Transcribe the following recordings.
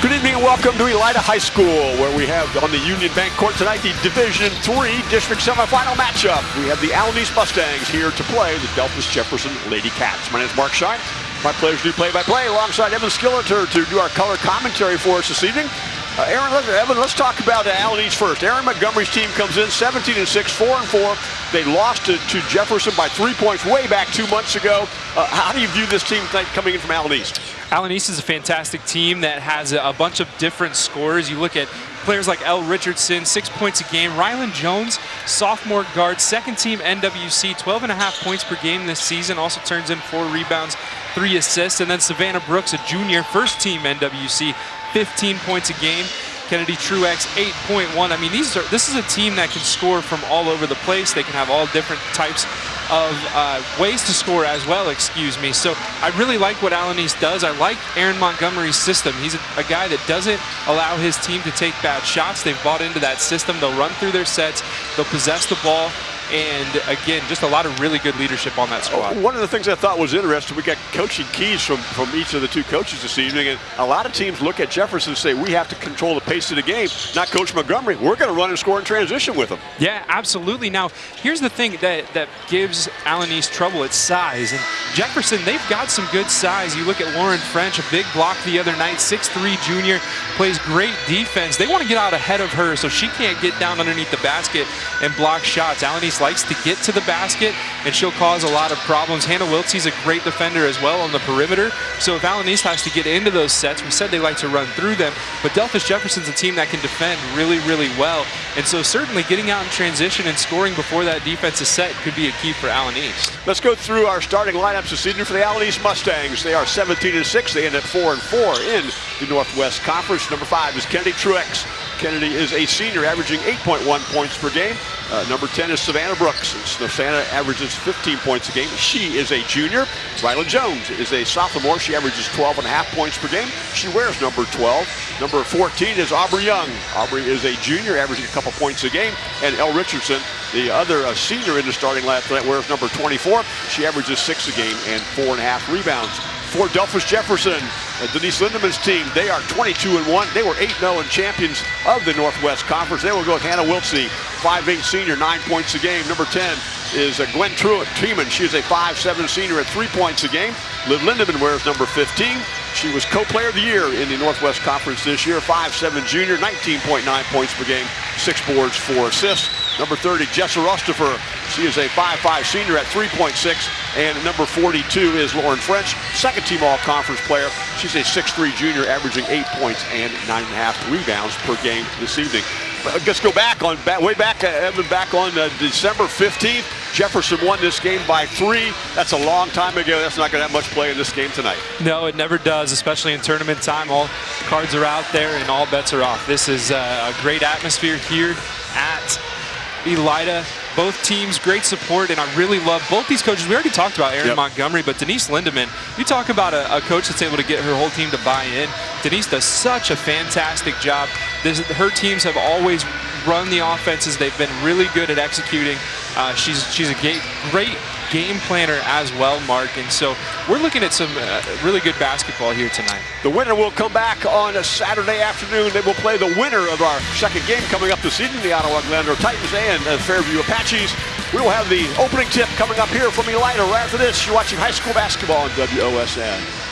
Good evening and welcome to Elida High School, where we have on the Union Bank court tonight the Division Three district semifinal matchup. We have the Allen East Mustangs here to play the Delphos Jefferson Lady Cats. My name is Mark Shine. My pleasure to do play-by-play alongside Evan Skilleter to do our color commentary for us this evening. Uh, Aaron, let, Evan, let's talk about uh, East first. Aaron Montgomery's team comes in 17 and 6, 4 and 4. They lost to, to Jefferson by three points way back two months ago. Uh, how do you view this team coming in from Allen East? Allen East is a fantastic team that has a bunch of different scores. You look at players like L. Richardson, six points a game. Rylan Jones, sophomore guard, second team NWC, 12 and a half points per game this season. Also turns in four rebounds, three assists. And then Savannah Brooks, a junior, first team NWC, 15 points a game. Kennedy Truex, 8.1. I mean, these are this is a team that can score from all over the place. They can have all different types of uh, ways to score as well, excuse me. So I really like what Allen East does. I like Aaron Montgomery's system. He's a, a, guy that doesn't allow his team to take bad shots. They've bought into that system. They'll run through their sets. They'll possess the ball. And again, just a lot of really good leadership on that squad. One of the things I thought was interesting, we got coaching keys from, from each of the two coaches this evening. And a lot of teams look at Jefferson and say, we have to control the pace of the game. Not Coach Montgomery. We're going to run and score in transition with them. Yeah, absolutely. Now, here's the thing that, that gives Allen East trouble. It's size. And Jefferson, they've got some good size. You look at Lauren French, a big block the other night, 6'3 junior, plays great defense. They want to get out ahead of her so she can't get down underneath the basket and block shots. Allen East likes to get to the basket, and she'll cause a lot of problems. Hannah Wiltsey's a great defender as well on the perimeter. So if East has to get into those sets, we said they like to run through them, but Delphos Jefferson's a team that can defend really, really well. And so certainly getting out in transition and scoring before that defense is set could be a key for Allen East. Let's go through our starting lineups this evening for the Allen East Mustangs. They are 17 and 6. They end at 4 and 4 in the Northwest Conference. Number 5 is Kennedy Truex. Kennedy is a senior, averaging 8.1 points per game. Uh, number 10 is Savannah Brooks. Savannah averages 15 points a game. She is a junior. Rylan Jones is a sophomore. She averages 12 and a half points per game. She wears number 12. Number 14 is Aubrey Young. Aubrey is a junior, averaging a couple points a game. And Elle Richardson, the other uh, senior in the starting lineup wears number 24. She averages six a game and four and a half rebounds for Delphos Jefferson. Denise Lindemann's team, they are 22 and 1. They were 8 0 and oh champions of the Northwest Conference. They will go with Hannah Wiltsey, 5'8 senior, 9 points a game. Number 10 is Gwen Truitt Treeman. She is a 5'7 senior at 3 points a game. Liv Lindemann wears number 15. She was co-player of the year in the Northwest Conference this year, 5'7 junior, 19.9 points per game, 6 boards, 4 assists. Number 30, Jessa Rustifer. She is a 5'5 senior at 3.6. And number 42 is Lauren French, second team all-conference player. She's a 6'3 junior, averaging 8 points and 9.5 rebounds per game this evening. But let's go back on back, way back, uh, Evan, back on uh, December 15th. Jefferson won this game by three. That's a long time ago. That's not going to have much play in this game tonight. No, it never does, especially in tournament time. All cards are out there and all bets are off. This is uh, a great atmosphere here at Elida. Both teams, great support, and I really love both these coaches. We already talked about Aaron yep. Montgomery, but Denise Lindemann, you talk about a, a, coach that's able to get her whole team to buy in. Denise does such a fantastic job. This, her teams have always run the offenses. They've been really good at executing. Uh, she's she's a great, great game planner as well, Mark. And so we're looking at some uh, really good basketball here tonight. The winner will come back on a Saturday afternoon. They will play the winner of our second game coming up this evening, the Ottawa Glandorf Titans and the Fairview Apaches. We will have the opening tip coming up here from Elida right after this. You're watching high school basketball on WOSN.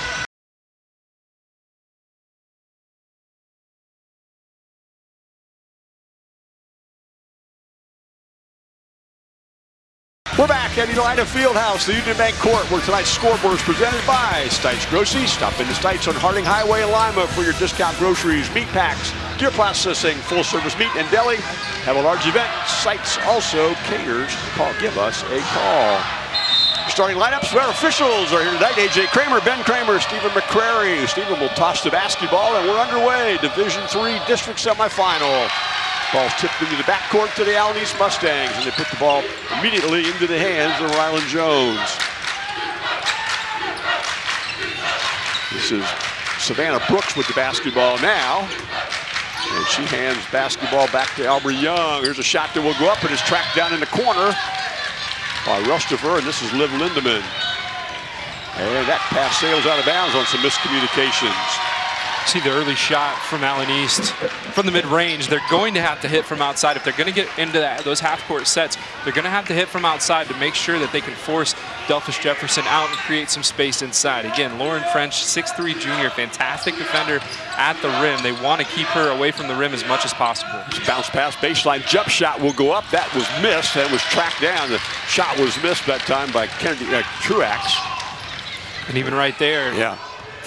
At Elida Fieldhouse, the Union Bank Court, where tonight's scoreboard is presented by Stites Groceries. Stop into Stites on Harding Highway in Lima for your discount groceries, meat packs, deer processing, full-service meat and deli. Have a large event. Stites also caters. Call, give us a call. Starting lineups, our officials are here tonight. AJ Kramer, Ben Kramer, Stephen McCrary. Stephen will toss the basketball, and we're underway. Division Three district semifinal. Ball's tipped into the backcourt to the Allen Mustangs, and they put the ball immediately into the hands of Rylan Jones. This is Savannah Brooks with the basketball now. And she hands basketball back to Aubrey Young. Here's a shot that will go up and is tracked down in the corner by Rustifer, and this is Liv Lindemann. And that pass sails out of bounds on some miscommunications. See the early shot from Allen East from the mid-range. They're going to have to hit from outside. If they're going to get into that, those half-court sets, they're going to have to hit from outside to make sure that they can force Delphos Jefferson out and create some space inside. Again, Lauren French, 6'3 junior, fantastic defender at the rim. They want to keep her away from the rim as much as possible. Bounce pass baseline jump shot will go up. That was missed and was tracked down. The shot was missed that time by Kennedy uh, Truex. And even right there, Yeah.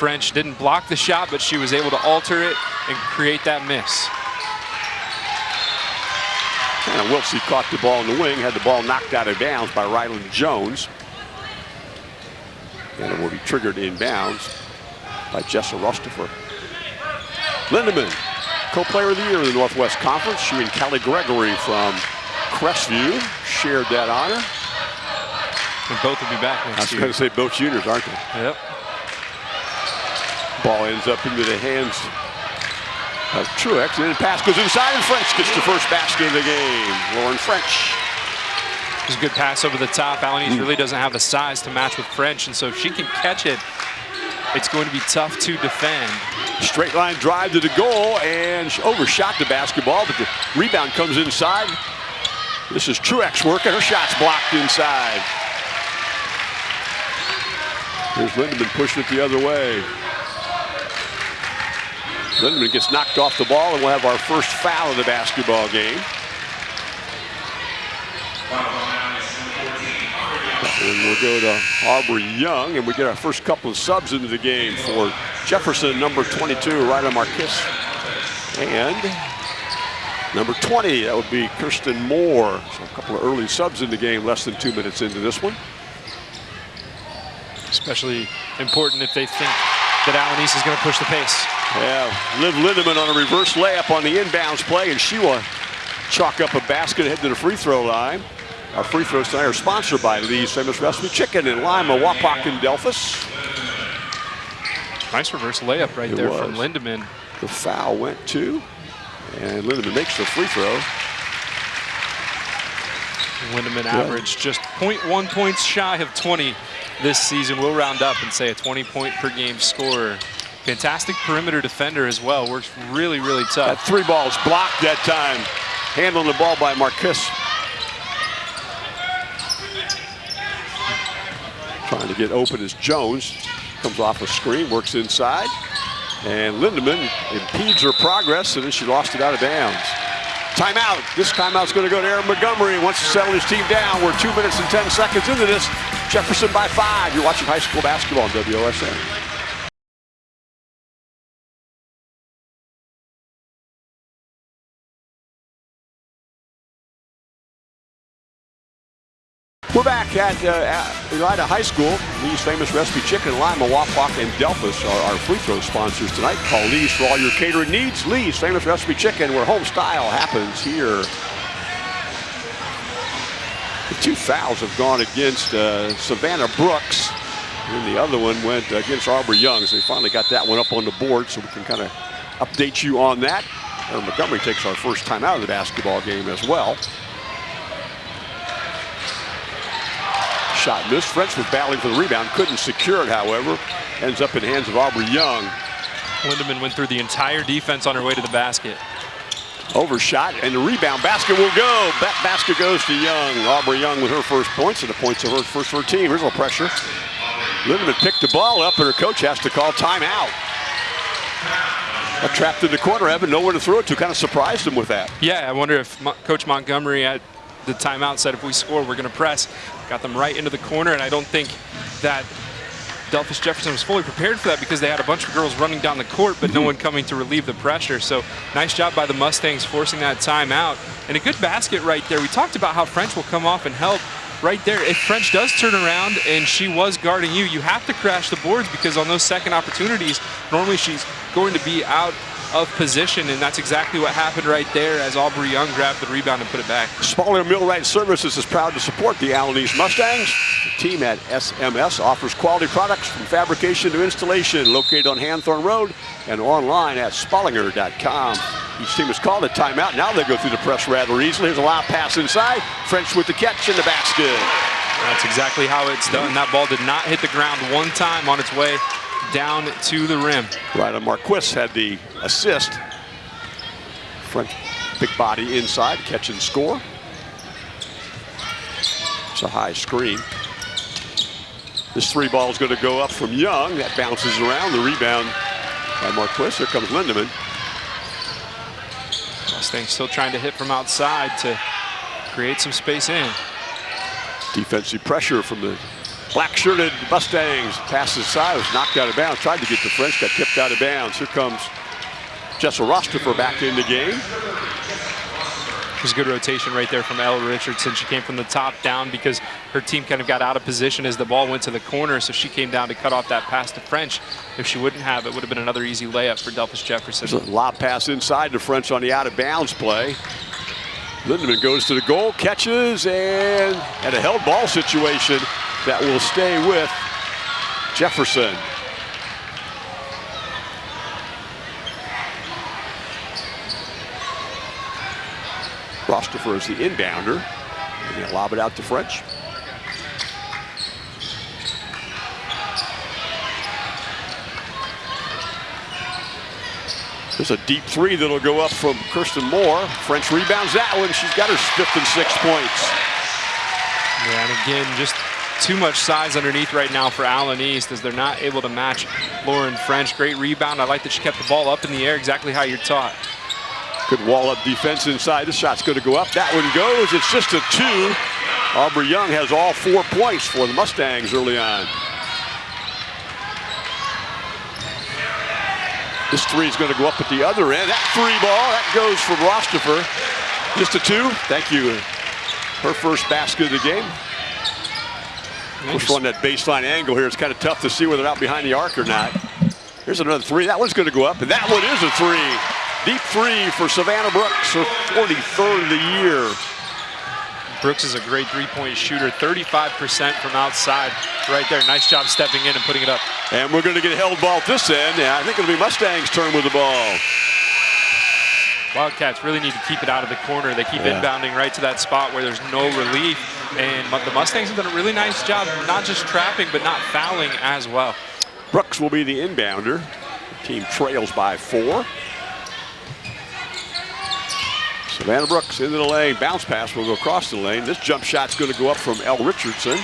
French didn't block the shot, but she was able to alter it and create that miss. And Wiltsey caught the ball in the wing, had the ball knocked out of bounds by Rylan Jones. And it will be triggered in bounds by Jessa Rustifer. Lindemann, co-player of the year in the Northwest Conference. She and Kelly Gregory from Crestview shared that honor. And both will be back next I next was year. going to say both juniors, aren't they? Yep. Ball ends up into the hands of Truex. And then the pass goes inside, and French gets the first basket of the game. Lauren French. It's a good pass over the top. Allen East mm. really doesn't have the size to match with French, and so if she can catch it, it's going to be tough to defend. Straight line drive to the goal and she overshot the basketball, but the rebound comes inside. This is Truex working. Her shot's blocked inside. Here's Lindemann pushing it the other way. Lindemann gets knocked off the ball, and we'll have our first foul of the basketball game. And we'll go to Aubrey Young, and we get our first couple of subs into the game for Jefferson, number 22, Ryder Marquis. And number 20, that would be Kirsten Moore. So a couple of early subs in the game, less than two minutes into this one. Especially important if they think that East is going to push the pace. Yeah, Liv Lindemann on a reverse layup on the inbounds play, and she will chalk up a basket ahead to the free throw line. Our free throws tonight are sponsored by Lee's Famous Recipe Chicken in Lima, Wapak, and Delphos. Nice reverse layup right It there from was. Lindemann. The foul went to, and Lindemann makes the free throw. Lindemann averaged just 0.1 points shy of 20 this season. We'll round up and say a 20 point per game scorer. Fantastic perimeter defender as well. Works really, really That tough. three balls blocked that time. Handling the ball by Marquis. Trying to get open as Jones comes off a screen, works inside. And Lindemann impedes her progress, and then she lost it out of bounds. Timeout. This timeout's going to go to Aaron Montgomery. Wants to settle his team down. We're two minutes and 10 seconds into this. Jefferson by five. You're watching high school basketball on WOSN. We're back at, uh, at Elida High School. Lee's famous recipe chicken, Lima, Wapak, and Delphos are our free throw sponsors tonight. Call Lee's for all your catering needs. Lee's famous recipe chicken, where home style happens here. The two fouls have gone against uh, Savannah Brooks, and the other one went against Aubrey Young. So they finally got that one up on the board, so we can kind of update you on that. Aaron Montgomery takes our first time out of the basketball game as well. Shot missed. French was battling for the rebound, couldn't secure it, however. Ends up in the hands of Aubrey Young. Lindemann went through the entire defense on her way to the basket. Overshot, and the rebound basket will go. That basket goes to Young. Aubrey Young with her first points, and the points of her first for her team. Here's a little pressure. Lindemann picked the ball up, and her coach has to call timeout. Got trapped in the corner, Evan, nowhere to throw it to. Kind of surprised him with that. Yeah, I wonder if Mo Coach Montgomery at the timeout said if we score, we're going to press. Got them right into the corner, and I don't think that Delphos Jefferson was fully prepared for that because they had a bunch of girls running down the court, but no mm-hmm. one coming to relieve the pressure. So nice job by the Mustangs forcing that timeout. And a good basket right there. We talked about how French will come off and help right there. If French does turn around and she was guarding you, you have to crash the boards because on those second opportunities, normally she's going to be out of position, and that's exactly what happened right there as Aubrey Young grabbed the rebound and put it back. Spallinger Millwright Services is proud to support the Allen East Mustangs. The team at SMS offers quality products from fabrication to installation, located on Hanthorne Road and online at spallinger.com. Each team is called a timeout. Now they go through the press rather easily. Here's a lob pass inside. French with the catch in the basket. That's exactly how it's done. That ball did not hit the ground one time on its way down to the rim. Rylan Marquis had the assist. Front big body inside, catch and score. It's a high screen. This three ball is going to go up from Young. That bounces around. The rebound by Marquis. Here comes Lindemann. Mustangs still trying to hit from outside to create some space in. Defensive pressure from the black-shirted Mustangs. Passes side, was knocked out of bounds. Tried to get the French, got tipped out of bounds. Here comes Jessel Rostropher back in the game. It was a good rotation right there from Elle Richardson. She came from the top down because her team kind of got out of position as the ball went to the corner, so she came down to cut off that pass to French. If she wouldn't have, it would have been another easy layup for Delphos Jefferson. There's a lob pass inside to French on the out-of-bounds play. Lindemann goes to the goal, catches, and at a held ball situation that will stay with Jefferson. Rostropher is the inbounder. And they lob it out to French. There's a deep three that'll go up from Kirsten Moore. French rebounds that one. She's got her fifth and six points. Yeah, and again, just too much size underneath right now for Allen East as they're not able to match Lauren French. Great rebound. I like that she kept the ball up in the air exactly how you're taught. Good wall-up defense inside. The shot's going to go up. That one goes. It's just a two. Aubrey Young has all four points for the Mustangs early on. This three is going to go up at the other end. That three ball, that goes from Rostropher. Just a two. Thank you. Her first basket of the game. First one that baseline angle here. It's kind of tough to see whether they're out behind the arc or not. Here's another three. That one's going to go up, and that one is a three. Deep three for Savannah Brooks, her 43rd of the year. Brooks is a great three-point shooter, 35% from outside right there. Nice job stepping in and putting it up. And we're going to get a held ball at this end. Yeah, I think it'll be Mustang's turn with the ball. Wildcats really need to keep it out of the corner. They keep yeah. inbounding right to that spot where there's no relief. And the Mustangs have done a really nice job, not just trapping, but not fouling as well. Brooks will be the inbounder. The team trails by four. Savannah Brooks into the lane. Bounce pass will go across the lane. This jump shot's going to go up from Elle Richardson.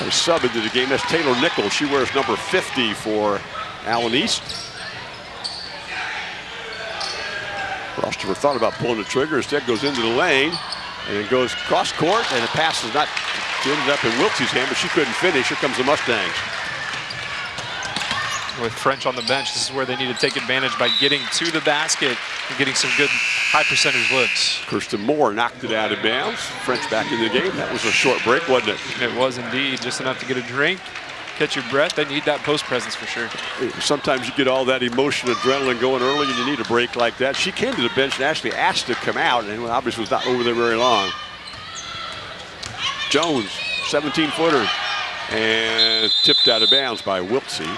A sub into the game. That's Taylor Nichols. She wears number 50 for Allen East. Rostropher thought about pulling the trigger. Instead goes into the lane and it goes cross court and the pass is not ended up in Wiltsey's hand, but she couldn't finish. Here comes the Mustangs with French on the bench, this is where they need to take advantage by getting to the basket and getting some good high percentage looks. Kirsten Moore knocked it out of bounds. French back in the game. That was a short break, wasn't it? It was indeed. Just enough to get a drink, catch your breath. They need that post presence for sure. Sometimes you get all that emotion, adrenaline going early, and you need a break like that. She came to the bench and actually asked to come out, and obviously was not over there very long. Jones, 17-footer, and tipped out of bounds by Wiltsey.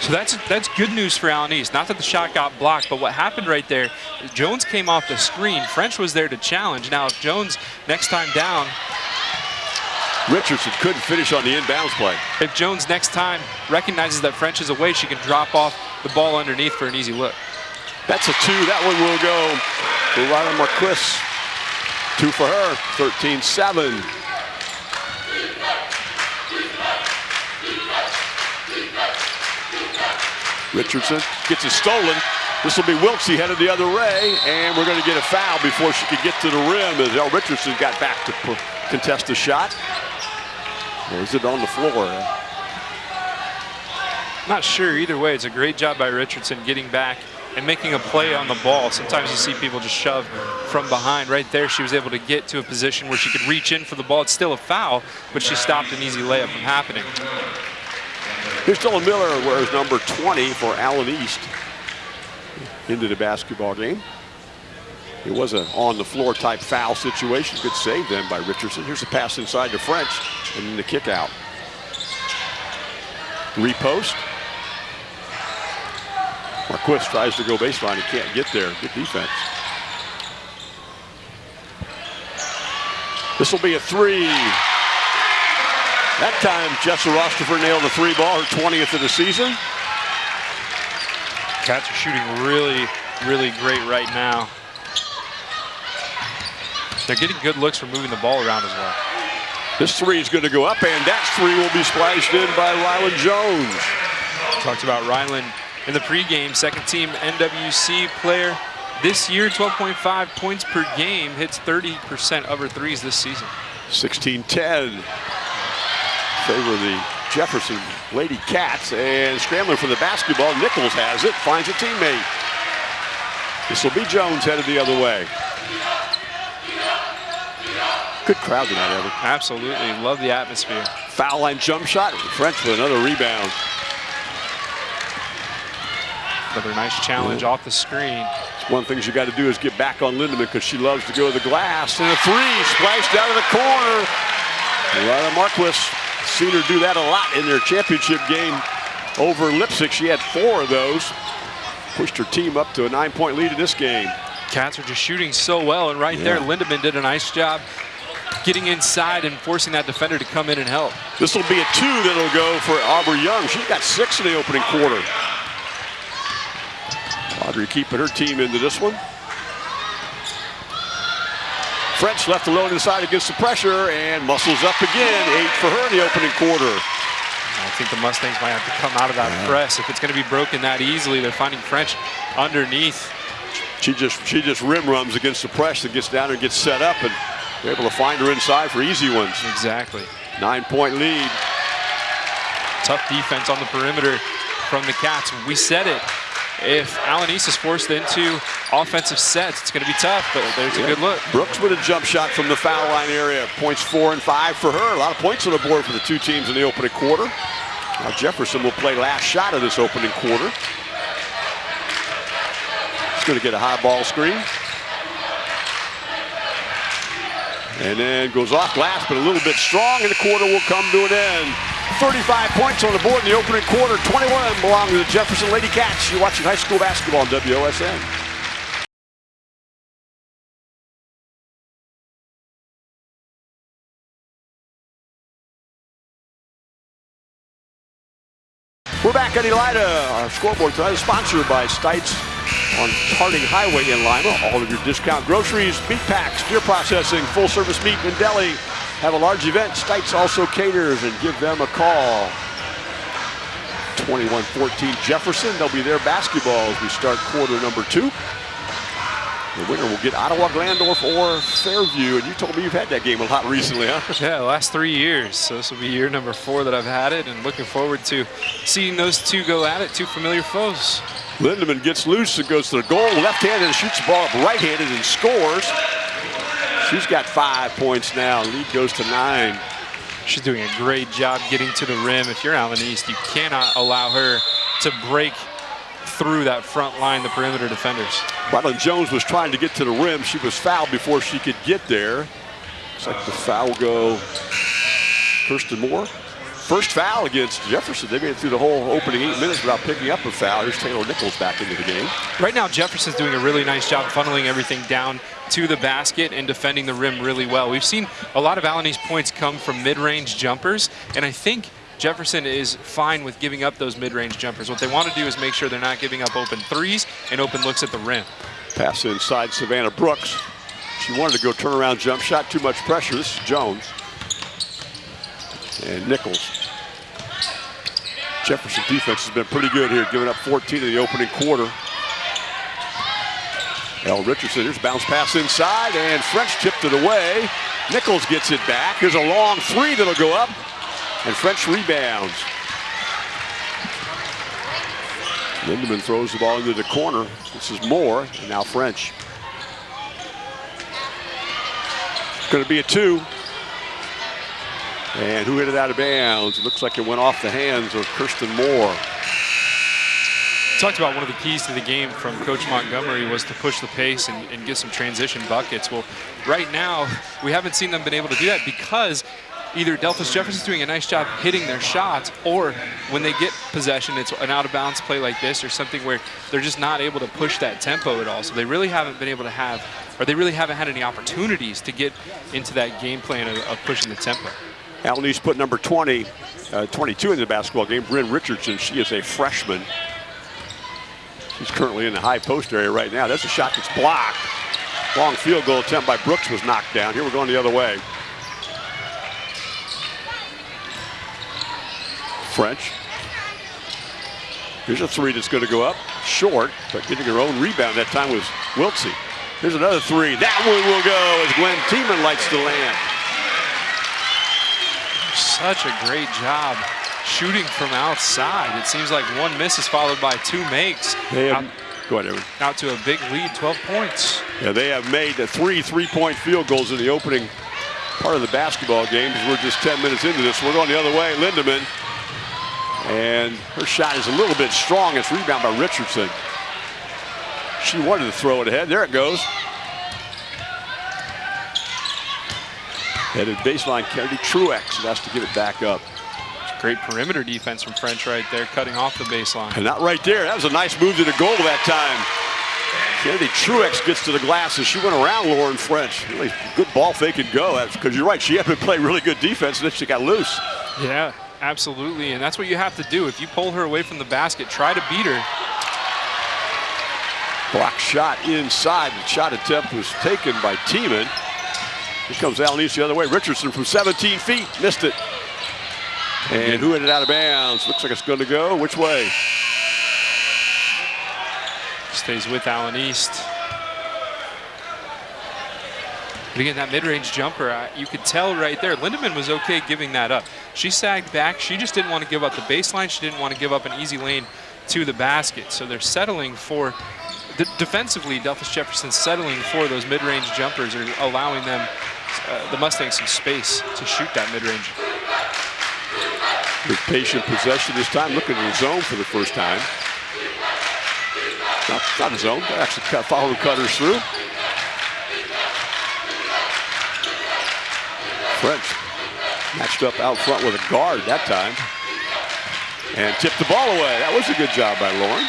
So that's that's good news for Allen East. Not that the shot got blocked, but what happened right there, Jones came off the screen. French was there to challenge. Now, if Jones next time down. Richardson couldn't finish on the inbounds play. If Jones next time recognizes that French is away, she can drop off the ball underneath for an easy look. That's a two. That one will go Rylan Marquis. Two for her, 13-7. Richardson gets it stolen. This will be Wiltsey headed the other way, and we're going to get a foul before she could get to the rim as Elle Richardson got back to contest the shot. Or is it on the floor? Not sure either way. It's a great job by Richardson getting back and making a play on the ball. Sometimes you see people just shove from behind. Right there, she was able to get to a position where she could reach in for the ball. It's still a foul, but she stopped an easy layup from happening. Here's Dylan Miller wears number 20 for Allen East into the basketball game. It was an on-the-floor type foul situation. Good save then by Richardson. Here's a pass inside to French and then the kick out. Repost. Marquis tries to go baseline. He can't get there. Good defense. This will be a three. That time, Jessa Rostifer nailed a three ball, her 20th of the season. Cats are shooting really, really great right now. They're getting good looks for moving the ball around as well. This three is going to go up, and that three will be splashed in by Rylan Jones. Talked about Rylan in the pregame, second team NWC player. This year, 12.5 points per game, hits 30% of her threes this season. 16-10. Favor the Jefferson Lady Cats, and scrambling for the basketball. Nichols has it, finds a teammate. This will be Jones headed the other way. Good crowd tonight, Evan. Absolutely, love the atmosphere. Foul line jump shot. French with another rebound. Another nice challenge off the screen. One of the things you got to do is get back on Lindemann because she loves to go to the glass. And a three splashed out of the corner. Lila Marquis seen her do that a lot in their championship game over Leipsic. She had four of those. Pushed her team up to a nine-point lead in this game. Cats are just shooting so well, and right yeah. there, Lindemann did a nice job getting inside and forcing that defender to come in and help. This will be a two that'll go for Aubrey Young. She's got six in the opening quarter. Aubrey keeping her team into this one. French left alone inside against the pressure and muscles up again. Eight for her in the opening quarter. I think the Mustangs might have to come out of that yeah. press. If it's going to be broken that easily, they're finding French underneath. She just she just rim runs against the press and gets down and gets set up and they're able to find her inside for easy ones. Exactly. Nine point lead. Tough defense on the perimeter from the Cats. We said it. If Allen East is forced into offensive sets, it's going to be tough, but there's yeah. a good look. Brooks with a jump shot from the foul line area. Points four and five for her. A lot of points on the board for the two teams in the opening quarter. Now Jefferson will play last shot of this opening quarter. He's going to get a high ball screen. And then goes off glass, but a little bit strong, and the quarter will come to an end. 35 points on the board in the opening quarter. 21 belong to the Jefferson Lady Cats. You're watching high school basketball on WOSN. We're back at Elida. Our scoreboard tonight is sponsored by Stites on Harding Highway in Lima. All of your discount groceries, meat packs, deer processing, full service meat and deli. Have a large event. Stites also caters and give them a call. 21-14 Jefferson. They'll be there basketball as we start quarter number two. The winner will get Ottawa Glandorf or Fairview. And you told me you've had that game a lot recently, huh? Yeah, the last three years. So this will be year number four that I've had it and looking forward to seeing those two go at it, two familiar foes. Lindemann gets loose and goes to the goal. Left-handed and shoots the ball up right-handed and scores. She's got five points now. Lead goes to nine. She's doing a great job getting to the rim. If you're Allen East, you cannot allow her to break through that front line, the perimeter defenders. Rylan Jones was trying to get to the rim. She was fouled before she could get there. Looks like the foul go Kirsten Moore. First foul against Jefferson. They made it through the whole opening eight minutes without picking up a foul. Here's Taylor Nichols back into the game. Right now, Jefferson's doing a really nice job funneling everything down to the basket and defending the rim really well. We've seen a lot of Allen East points come from mid-range jumpers, and I think Jefferson is fine with giving up those mid-range jumpers. What they want to do is make sure they're not giving up open threes and open looks at the rim. Pass inside Savannah Brooks. She wanted to go turnaround jump shot, too much pressure. This is Jones. And Nichols. Jefferson defense has been pretty good here, giving up 14 in the opening quarter. L. Richardson, here's bounce pass inside, and French tipped it away. Nichols gets it back. Here's a long three that'll go up, and French rebounds. Lindemann throws the ball into the corner. This is Moore, and now French. It's going to be a two. And who hit it out of bounds? It looks like it went off the hands of Kirsten Moore. Talked about one of the keys to the game from Coach Montgomery was to push the pace and, and get some transition buckets. Well, right now, we haven't seen them been able to do that because either Delphos Jefferson's doing a nice job hitting their shots, or when they get possession, it's an out-of-bounds play like this or something where they're just not able to push that tempo at all. So they really haven't been able to have, or they really haven't had any opportunities to get into that game plan of, of pushing the tempo. East put number 20, uh, 22 in the basketball game. Bryn Richardson, she is a freshman. She's currently in the high post area right now. That's a shot that's blocked. Long field goal attempt by Brooks was knocked down. Here we're going the other way. French. Here's a three that's going to go up. Short, but getting her own rebound that time was Wiltsey. Here's another three. That one will go as Gwen Tiemann lights the land. Such a great job shooting from outside. It seems like one miss is followed by two makes. They have, out, go ahead, Evan. Out to a big lead, 12 points. Yeah, they have made the three three-point field goals in the opening part of the basketball game. We're just 10 minutes into this. We're going the other way. Lindemann and her shot is a little bit strong. It's rebound by Richardson. She wanted to throw it ahead. There it goes. Headed baseline, Kennedy Truex has to give it back up. Great perimeter defense from French right there, cutting off the baseline. And not right there. That was a nice move to the goal that time. Kennedy Truex gets to the glass and she went around Lauren French. Really good ball fake and go. Because you're right, she had to play really good defense and then she got loose. Yeah, Absolutely, and that's what you have to do. If you pull her away from the basket, try to beat her. Block shot inside. The shot attempt was taken by Tiemann. Here comes Allen East the other way. Richardson from 17 feet. Missed it. And who hit it out of bounds? Looks like it's going to go. Which way? Stays with Allen East. But again, that mid-range jumper, uh, you could tell right there, Lindemann was okay giving that up. She sagged back. She just didn't want to give up the baseline. She didn't want to give up an easy lane to the basket. So they're settling for, defensively, Delphos Jefferson settling for those mid-range jumpers or allowing them, uh, the Mustangs some space to shoot that mid-range. With patient possession this time, looking at the zone for the first time. Not, not a zone, actually following cutters through. French matched up out front with a guard that time. And tipped the ball away. That was a good job by Lauren.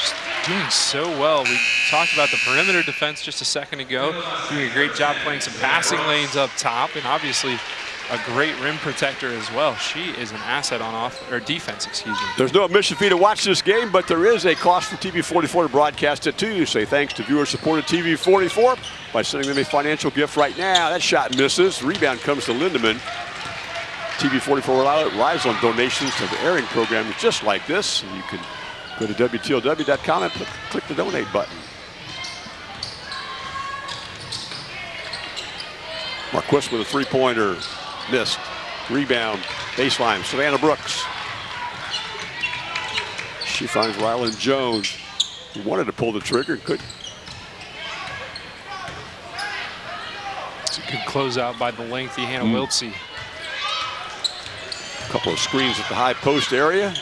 Just doing so well. We talked about the perimeter defense just a second ago. Doing a great job playing some passing lanes up top. And obviously a great rim protector as well. She is an asset on off or defense, excuse me. There's no admission fee to watch this game, but there is a cost for TV44 to broadcast it too. Say thanks to viewer supported TV44 by sending them a financial gift right now. That shot misses. Rebound comes to Lindemann. TV44 relies on donations to the airing programs just like this. You can go to WTLW.com and click the donate button. Marquis with a three-pointer. Missed. Rebound. Baseline. Savannah Brooks. She finds Rylan Jones. He wanted to pull the trigger. Couldn't. It's a good closeout by the lengthy Hannah mm. Wiltsey. A couple of screens at the high post area.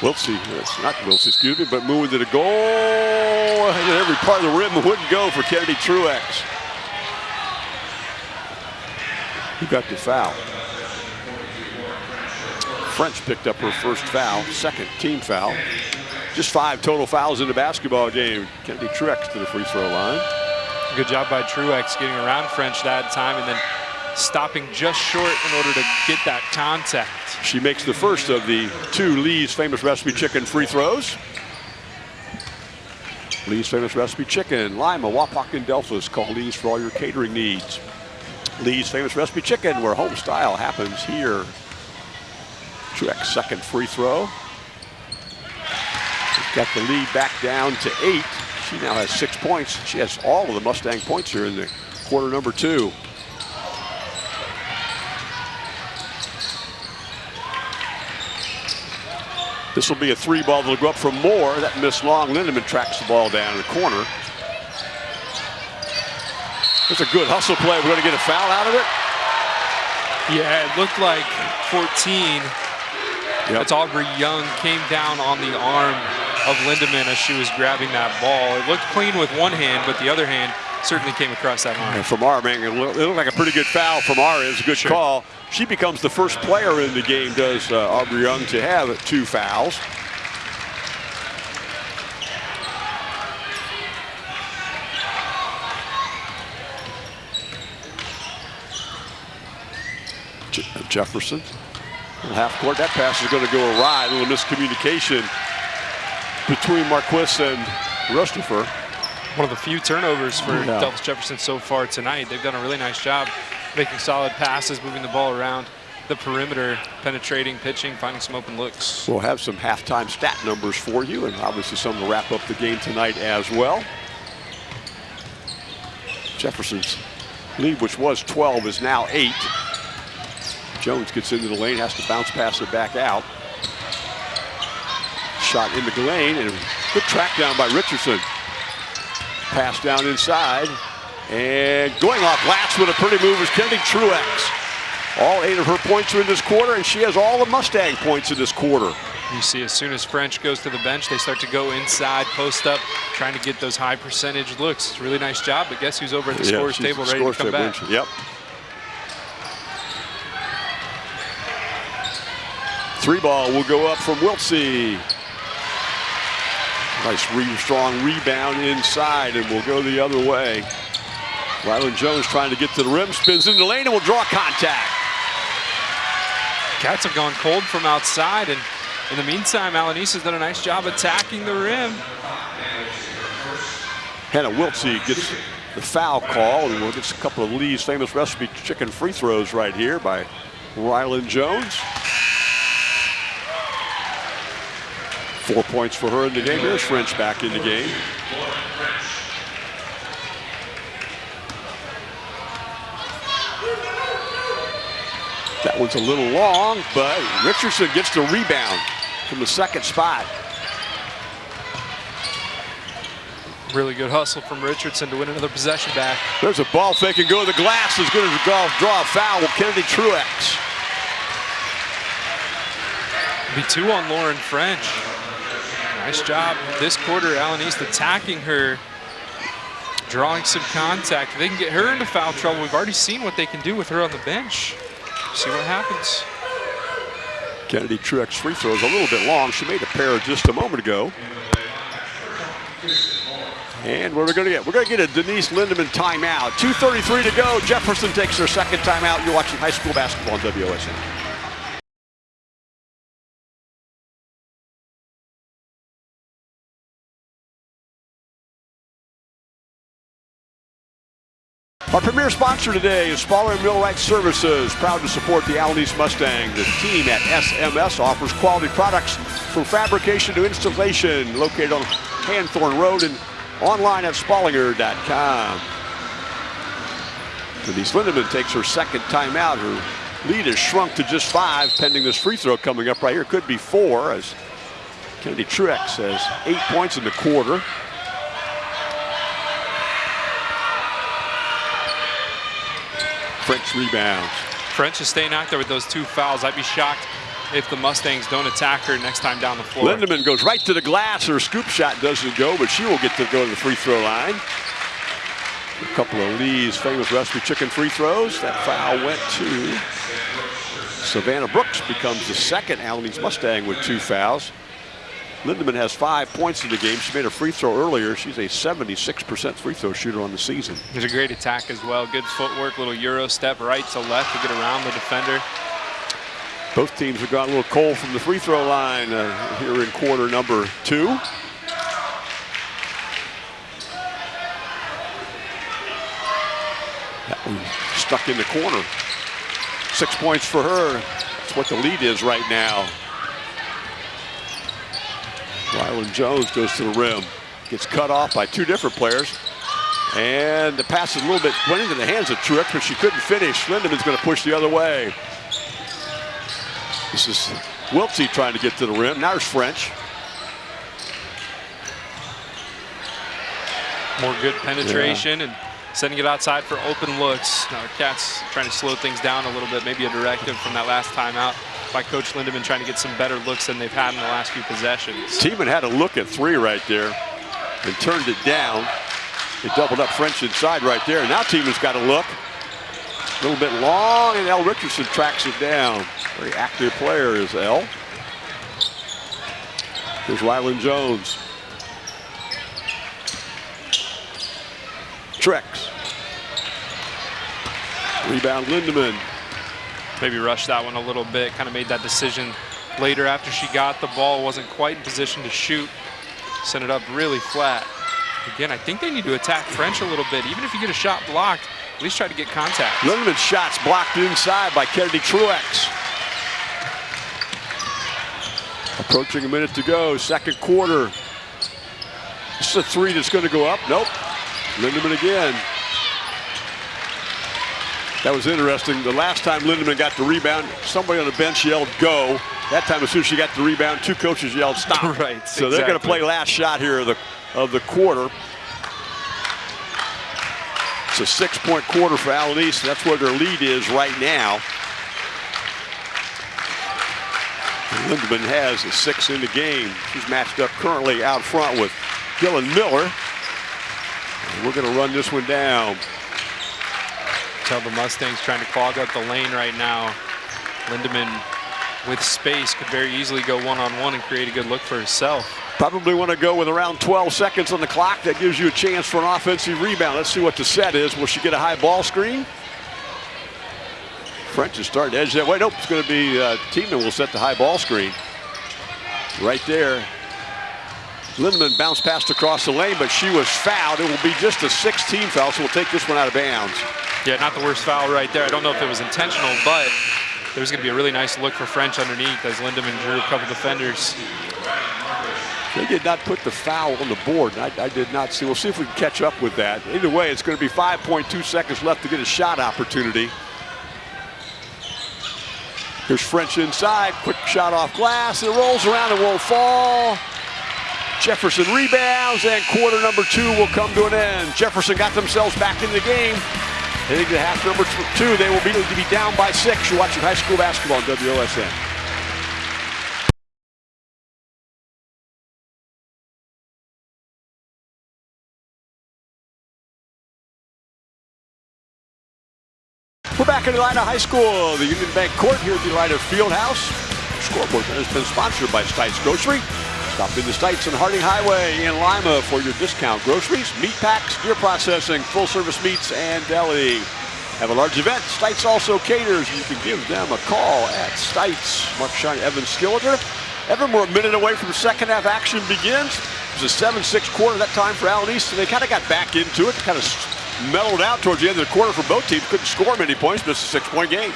Wiltsey, that's not Wiltsey, excuse me, but moving to the goal. And every part of the rim wouldn't go for Kennedy Truex. Who got the foul? French picked up her first foul, second team foul. Just five total fouls in the basketball game. Kennedy Truex to the free throw line. Good job by Truex getting around French that time and then stopping just short in order to get that contact. She makes the first of the two Lee's Famous Recipe Chicken free throws. Lee's Famous Recipe Chicken, Lima, Wapak, and Delphos. Call Lee's for all your catering needs. Lee's Famous Recipe Chicken, where home style happens here. Truex second free throw. Got the lead back down to eight. She now has six points. She has all of the Mustang points here in the quarter number two. This will be a three ball that'll go up from Moore. That missed long. Lindemann tracks the ball down in the corner. It's a good hustle play. We're going to get a foul out of it. Yeah, it looked like 14. Yep. That's Aubrey Young came down on the arm of Lindemann as she was grabbing that ball. It looked clean with one hand, but the other hand certainly came across that arm. And from our man, it looked, like a pretty good foul from our. It was a good sure. call. She becomes the first player in the game, does uh, Aubrey Young, to have two fouls. Je Jefferson. Half court. That pass is going to go awry. A little miscommunication between Marquis and Rustopher. One of the few turnovers for Yeah. Delphos Jefferson so far tonight. They've done a really nice job making solid passes, moving the ball around the perimeter, penetrating, pitching, finding some open looks. We'll have some halftime stat numbers for you and obviously some to wrap up the game tonight as well. Jefferson's lead, which was 12, is now 8. Jones gets into the lane, has to bounce pass it back out. Shot into the lane and good track down by Richardson. Pass down inside. And going off glass with a pretty move is Kennedy Truex. All eight of her points are in this quarter, and she has all the Mustang points in this quarter. You see, as soon as French goes to the bench, they start to go inside, post up, trying to get those high percentage looks. It's a really nice job, but guess who's over at the Yeah, scores table ready to come back? Yep. Three ball will go up from Wiltsey. Nice re strong rebound inside and will go the other way. Rylan Jones trying to get to the rim, spins into the lane and will draw contact. Cats have gone cold from outside, and in the meantime, Allen East has done a nice job attacking the rim. Hannah Wiltsey gets the foul call and we'll get a couple of Lee's famous recipe chicken free throws right here by Rylan Jones. Four points for her in the game. Here's French back in the game. That one's a little long, but Richardson gets the rebound from the second spot. Really good hustle from Richardson to win another possession back. There's a ball fake and go to the glass as good as a golf draw a foul with Kennedy Truex. Be two on Lauren French. Nice job this quarter, Allen East attacking her, drawing some contact. If they can get her into foul trouble. We've already seen what they can do with her on the bench. See what happens. Kennedy Truex free throw is a little bit long. She made a pair just a moment ago. And what are we going to get? We're going to get a Denise Lindemann timeout. 2.33 to go. Jefferson takes her second timeout. You're watching high school basketball on WOSN. Premier sponsor today is Spallinger Millwright Services, proud to support the Allen East Mustang. The team at SMS offers quality products from fabrication to installation, located on Hanthorne Road and online at spallinger.com. Denise Lindemann takes her second timeout. Her lead has shrunk to just five, pending this free throw coming up right here. Could be four, as Kennedy Truex has eight points in the quarter. French rebounds. French is staying out there with those two fouls. I'd be shocked if the Mustangs don't attack her next time down the floor. Lindemann goes right to the glass. Her scoop shot doesn't go, but she will get to go to the free throw line. A couple of Lee's famous recipe chicken free throws. That foul went to Savannah Brooks, becomes the second Allen Mustang with two fouls. Lindemann has five points in the game. She made a free throw earlier. She's a 76% free throw shooter on the season. There's a great attack as well. Good footwork, little Euro step right to left to get around the defender. Both teams have gone a little cold from the free throw line uh, here in quarter number two. That one stuck in the corner. Six points for her. That's what the lead is right now. Rylan Jones goes to the rim. Gets cut off by two different players. And the pass is a little bit went into the hands of Truex, but she couldn't finish. Lindemann's going to push the other way. This is Wiltsey trying to get to the rim. Now there's French. More good penetration and sending it outside for open looks. Now, Cats trying to slow things down a little bit. Maybe a directive from that last timeout by Coach Lindemann trying to get some better looks than they've had in the last few possessions. Tiemann had a look at three right there and turned it down. They doubled up French inside right there. Now Tiemann's got a look. A little bit long, and L. Richardson tracks it down. Very active player is L. Here's Rylan Jones. Trex. Rebound Lindemann. Maybe rushed that one a little bit, kind of made that decision later after she got the ball, wasn't quite in position to shoot, sent it up really flat. Again, I think they need to attack French a little bit. Even if you get a shot blocked, at least try to get contact. Lindemann shots blocked inside by Kennedy Truex. Approaching a minute to go, second quarter. This is a three that's going to go up. Nope. Lindemann again. That was interesting. The last time Lindemann got the rebound, somebody on the bench yelled go. That time, as soon as she got the rebound, two coaches yelled stop. right. So they're going to play last shot here of the, of the quarter. It's a six-point quarter for Alanis. That's where their lead is right now. Lindemann has a six in the game. She's matched up currently out front with Dylan Miller. And we're going to run this one down. Tell the Mustangs trying to clog up the lane right now. Lindemann with space could very easily go one-on-one -on -one and create a good look for herself. Probably want to go with around 12 seconds on the clock. That gives you a chance for an offensive rebound. Let's see what the set is. Will she get a high ball screen? French is starting to edge that way. Nope, it's going to be uh, Tiemann will set the high ball screen. Right there. Lindemann bounced past across the lane, but she was fouled. It will be just a 16 foul, so we'll take this one out of bounds. Yeah, not the worst foul right there. I don't know if it was intentional, but there's going to be a really nice look for French underneath as Lindemann drew a couple defenders. They did not put the foul on the board. I, I, did not see. We'll see if we can catch up with that. Either way, it's going to be 5.2 seconds left to get a shot opportunity. Here's French inside. Quick shot off glass. It rolls around and won't fall. Jefferson rebounds, and quarter number two will come to an end. Jefferson got themselves back in the game. Heading to half number two, they will be, be down by six. You're watching high school basketball on WOSN. We're back in Elida High School, the Union Bank Court here at the Elida Fieldhouse. Scoreboard has been sponsored by Stites Grocery. Stop in the Stites on Harding Highway in Lima for your discount groceries, meat packs, deer processing, full service meats, and deli. Have a large event. Stites also caters. You can give them a call at Stites. Mark Shine, Evan Skilleter. Evan, we're a minute away from second half action begins. It was a 7-6 quarter that time for Allen East, and they kind of got back into it, kind of mellowed out towards the end of the quarter for both teams. Couldn't score many points, but it's a six-point game.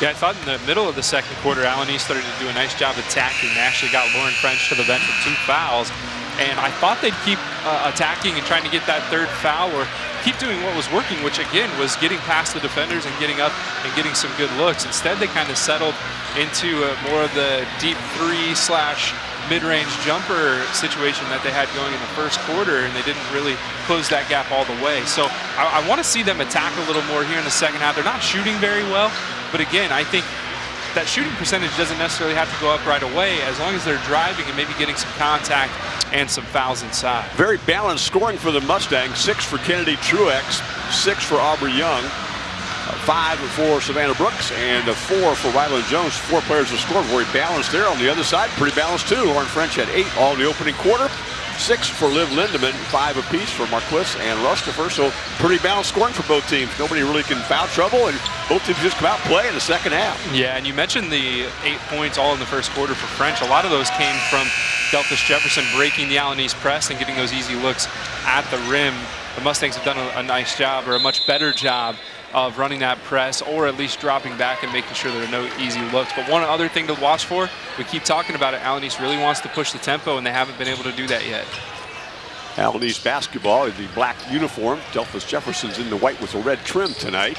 Yeah, I thought in the middle of the second quarter, Allen East started to do a nice job attacking. They actually got Lauren French to the bench with two fouls. And I thought they'd keep uh, attacking and trying to get that third foul or keep doing what was working, which again was getting past the defenders and getting up and getting some good looks. Instead, they kind of settled into uh, more of the deep three slash mid-range jumper situation that they had going in the first quarter, and they didn't really close that gap all the way. So I, I want to see them attack a little more here in the second half. They're not shooting very well, but again, I think that shooting percentage doesn't necessarily have to go up right away as long as they're driving and maybe getting some contact and some fouls inside. Very balanced scoring for the Mustangs. Six for Kennedy Truex, six for Aubrey Young five for Savannah Brooks and a four for Rylan Jones. Four players have scored. Very balanced there. On the other side, pretty balanced too. Lauren French had eight all in the opening quarter. Six for Liv Lindemann, five apiece for Marquis and Rustifer. So pretty balanced scoring for both teams. Nobody really can foul trouble, and both teams just come out play in the second half. Yeah, and you mentioned the eight points all in the first quarter for French. A lot of those came from Delphos Jefferson breaking the Allen East press and getting those easy looks at the rim. The Mustangs have done a, a nice job, or a much better job, of running that press or at least dropping back and making sure there are no easy looks. But one other thing to watch for, we keep talking about it, Allen East really wants to push the tempo and they haven't been able to do that yet. Allen East basketball in the black uniform. Delphos Jefferson's in the white with a red trim tonight.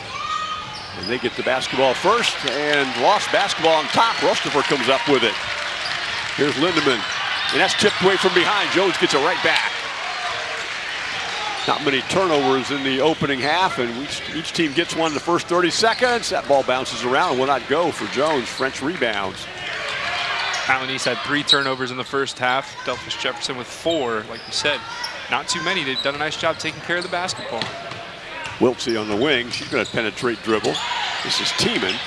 And they get the basketball first and lost basketball on top. Rustifer comes up with it. Here's Lindemann. And that's tipped away from behind. Jones gets it right back. Not many turnovers in the opening half, and each, each team gets one in the first 30 seconds. That ball bounces around, will not go for Jones. French rebounds. Allen East had three turnovers in the first half. Delphos Jefferson with four, like you said. Not too many. They've done a nice job taking care of the basketball. Wiltsey on the wing. She's going to penetrate dribble. This is Tiemann.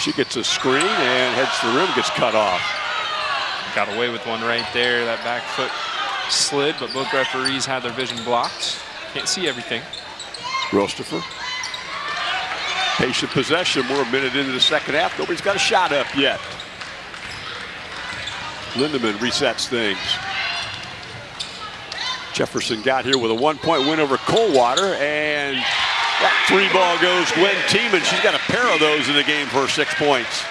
She gets a screen and heads to the rim, gets cut off. Got away with one right there. That back foot slid, but both referees had their vision blocked. Can't see everything. Rustifer. Patient possession. We're a minute into the second half. Nobody's got a shot up yet. Lindemann resets things. Jefferson got here with a one-point win over Coldwater, and that three ball goes Gwen Tiemann. She's got a pair of those in the game for six points.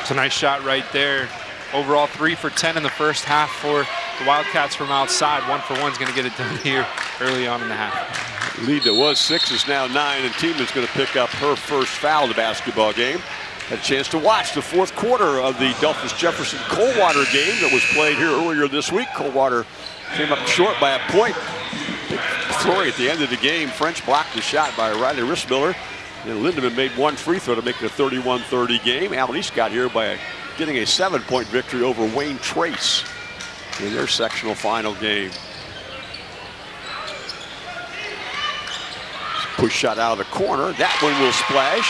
It's a nice shot right there. Overall, three for 10 in the first half for the Wildcats from outside. One for one's going to get it done here early on in the half. Lead that was six is now nine, and Tiemann's going to pick up her first foul of the basketball game. Had a chance to watch the fourth quarter of the Delphos Jefferson Coldwater game that was played here earlier this week. Coldwater came up short by a point. Flurry at the end of the game. French blocked the shot by Riley Rissmiller. And Lindemann made one free throw to make it a 31-30 game. Allen East got here by getting a seven-point victory over Wayne Trace in their sectional final game. Push shot out of the corner. That one will splash.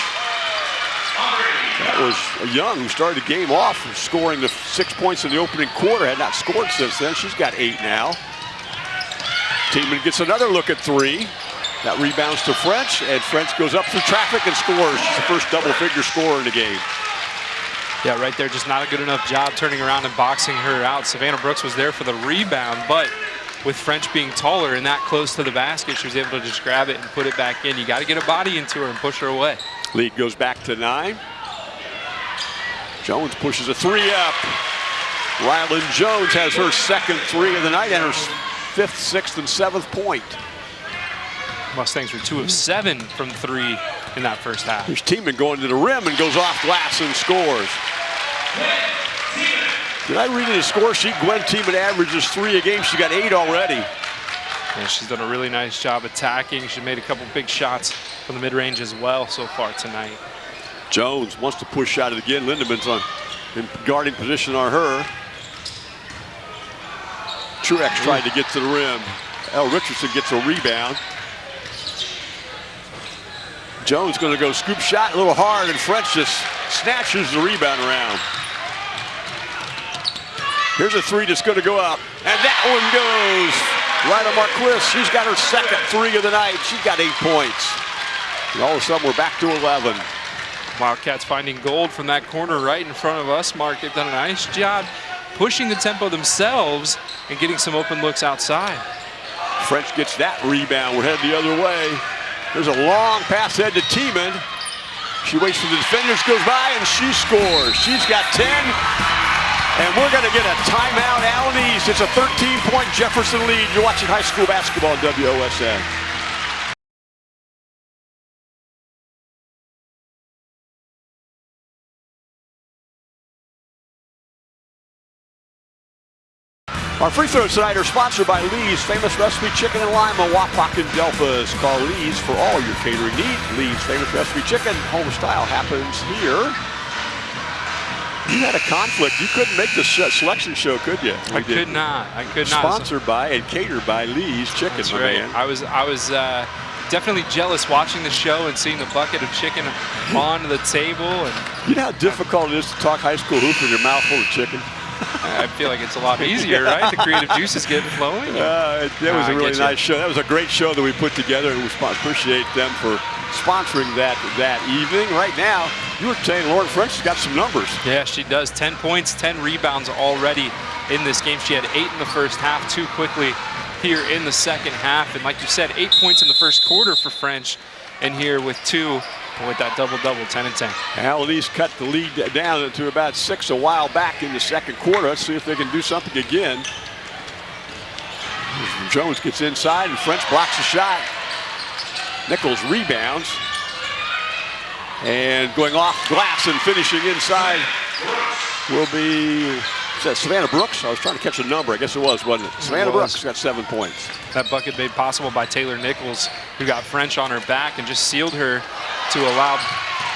That was Young who started the game off scoring the six points in the opening quarter. Had not scored since then. She's got eight now. Tiemann gets another look at three. That rebounds to French, and French goes up through traffic and scores. She's the first double-figure scorer in the game. Yeah, right there, just not a good enough job turning around and boxing her out. Savannah Brooks was there for the rebound, but with French being taller and that close to the basket, she was able to just grab it and put it back in. You got to get a body into her and push her away. Lead goes back to nine. Jones pushes a three up. Rylan Jones has her second three of the night and her fifth, sixth, and seventh point. Mustangs were two of seven from three in that first half. Here's Tiemann going to the rim and goes off glass and scores. Did I read in the score sheet? Gwen Tiemann averages three a game. She got eight already. Yeah, she's done a really nice job attacking. She made a couple big shots from the mid-range as well so far tonight. Jones wants to push shot it again. Lindemann's on in guarding position on her. Truex tried to get to the rim. L. Richardson gets a rebound. Jones going to go scoop shot a little hard, and French just snatches the rebound around. Here's a three that's going to go up, and that one goes right on Marquis. She's got her second three of the night. She's got eight points. And all of a sudden, we're back to 11. Wildcats finding gold from that corner right in front of us. Mark, they've done a nice job pushing the tempo themselves and getting some open looks outside. French gets that rebound. We're headed the other way. There's a long pass head to Tiemann. She waits for the defenders, goes by, and she scores. She's got 10. And we're going to get a timeout. Allen East. It's a 13-point Jefferson lead. You're watching high school basketball on WOSN. Our free throws tonight are sponsored by Lee's Famous Recipe Chicken and Lima, Wapak and Delphos. Call Lee's for all your catering needs. Lee's Famous Recipe Chicken, home style happens here. You had a conflict. You couldn't make the selection show, could you? I did. could not. I could not. Sponsored by and catered by Lee's Chicken, That's right. man. I was, I was uh, definitely jealous watching the show and seeing the bucket of chicken on the table. And You know how difficult it is to talk high school hoop with your mouth full of chicken? I feel like it's a lot easier, right? The creative juices get flowing. Uh, that was Ah, a really nice show. That was a great show that we put together, and we appreciate them for sponsoring that that evening. Right now, you were saying Lauren French has got some numbers. Yeah, she does. 10 points, 10 rebounds already in this game. She had eight in the first half, too quickly here in the second half. And like you said, eight points in the first quarter for French. And here with two, with that double-double, 10 and 10. Allen East cut the lead down to about six a while back in the second quarter. Let's see if they can do something again. Jones gets inside, and French blocks a shot. Nichols rebounds. And going off glass and finishing inside will be is that Savannah Brooks. I was trying to catch a number. I guess it was, wasn't it? Savannah was. Brooks got seven points. That bucket made possible by Taylor Nichols, who got French on her back and just sealed her to allow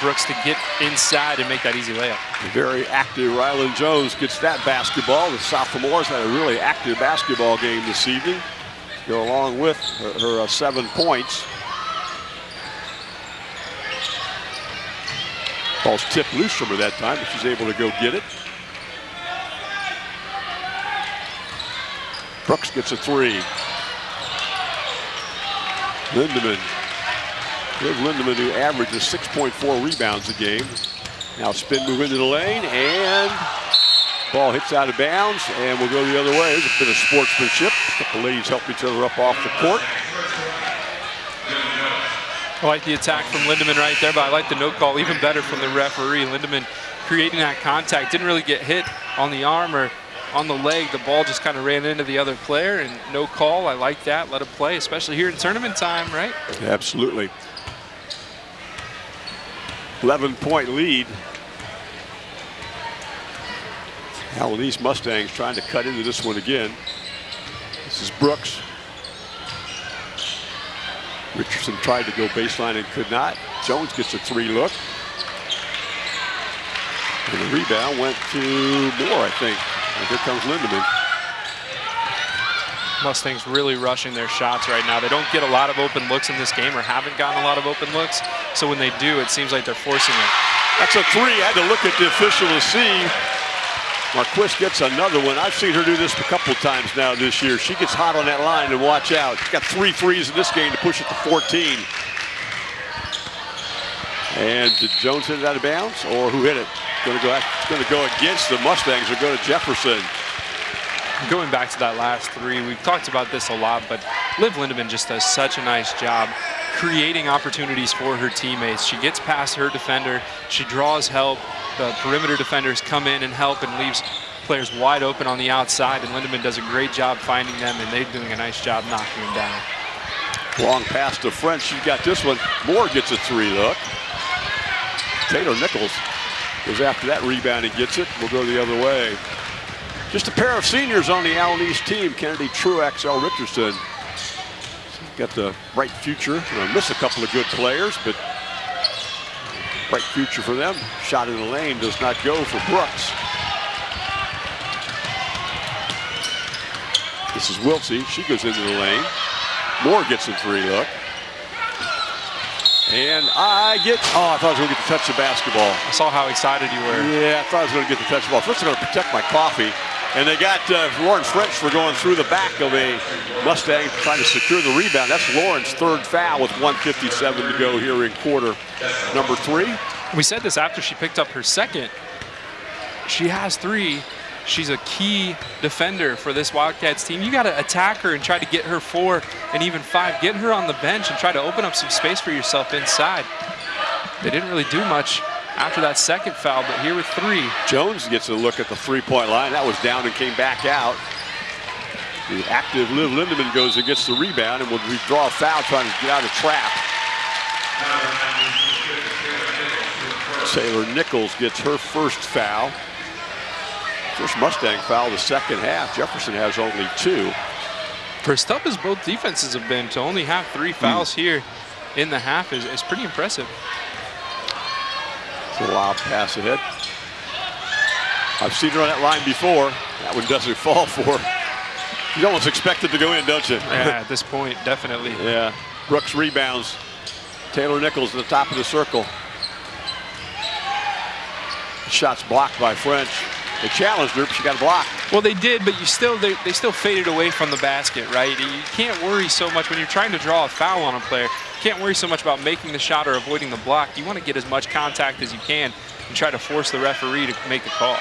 Brooks to get inside and make that easy layup. Very active Rylan Jones gets that basketball. The sophomores had a really active basketball game this evening. Go along with her, her uh, seven points. Ball's tipped loose from her that time, but she's able to go get it. Brooks gets a three. Lindemann Liv Lindemann, who averages 6.4 rebounds a game. Now spin move into the lane, and ball hits out of bounds, and we'll go the other way. There's a bit of sportsmanship. Couple ladies help each other up off the court. I like the attack from Lindemann right there, but I like the no call even better from the referee. Lindemann creating that contact, didn't really get hit on the arm or on the leg. The ball just kind of ran into the other player, and no call. I like that. Let it play, especially here in tournament time, right? Absolutely. 11-point lead. Allen Mustangs trying to cut into this one again. This is Brooks. Richardson tried to go baseline and could not. Jones gets a three look. And the rebound went to Moore, I think. And here comes Lindemann. Mustangs really rushing their shots right now. They don't get a lot of open looks in this game or haven't gotten a lot of open looks. So when they do, it seems like they're forcing it. That's a three. I had to look at the official to see. Marquis gets another one. I've seen her do this a couple times now this year. She gets hot on that line and watch out. She's got three threes in this game to push it to 14. And did Jones hit it out of bounds or who hit it? Going to go, going to go against the Mustangs or go to Jefferson. Going back to that last three, we've talked about this a lot, but Liv Lindemann just does such a nice job creating opportunities for her teammates. She gets past her defender, she draws help, the perimeter defenders come in and help and leaves players wide open on the outside, and Lindemann does a great job finding them, and they're doing a nice job knocking them down. Long pass to French. She's got this one. Moore gets a three look. Taylor Nichols goes after that rebound and gets it. We'll go the other way. Just a pair of seniors on the Allen East team. Kennedy Truex, L. Richardson. Got the bright future. Know, miss a couple of good players, but bright future for them. Shot in the lane does not go for Brooks. This is Wiltsey. She goes into the lane. Moore gets a three look. And I get, oh, I thought I was going to get to touch the basketball. I saw how excited you were. Yeah, I thought I was going to get to touch the ball. First, I'm going to protect my coffee. And they got uh, Lauren French for going through the back of a Mustang trying to secure the rebound. That's Lauren's third foul with 157 to go here in quarter number three. We said this after she picked up her second. She has three. She's a key defender for this Wildcats team. You got to attack her and try to get her four and even five. Get her on the bench and try to open up some space for yourself inside. They didn't really do much after that second foul, but here with three. Jones gets a look at the three-point line. That was down and came back out. The active Liv Lindemann goes and gets the rebound and will draw a foul trying to get out of trap. Taylor Nichols gets her first foul. First Mustang foul the second half. Jefferson has only two. For as tough as both defenses have been, to only have three fouls mm. here in the half is, is pretty impressive. It's a wild pass ahead. I've seen her on that line before. That one doesn't fall for You almost expect it to go in, don't you? Yeah, at this point, definitely. yeah. Brooks rebounds. Taylor Nichols at the top of the circle. Shots blocked by French. They challenged her, but she got a block. Well, they did, but you still they, they still faded away from the basket, right? You can't worry so much when you're trying to draw a foul on a player. You can't worry so much about making the shot or avoiding the block. You want to get as much contact as you can and try to force the referee to make the call.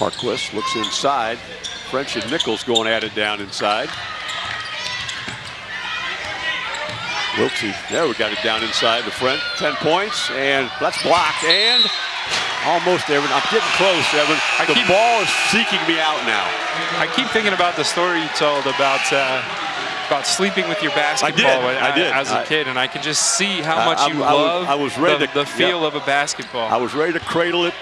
Marquis looks inside. French and Nichols going at it down inside. Wiltsey, there we got it down inside the front. 10 points, and that's blocked, and Almost, Evan. I'm getting close, Evan. I the keep, ball is seeking me out now. I keep thinking about the story you told about uh, about sleeping with your basketball I did. I did. as a kid, and I can just see how much I, you I love I was ready the, to, the feel yep. of a basketball. I was ready to cradle it.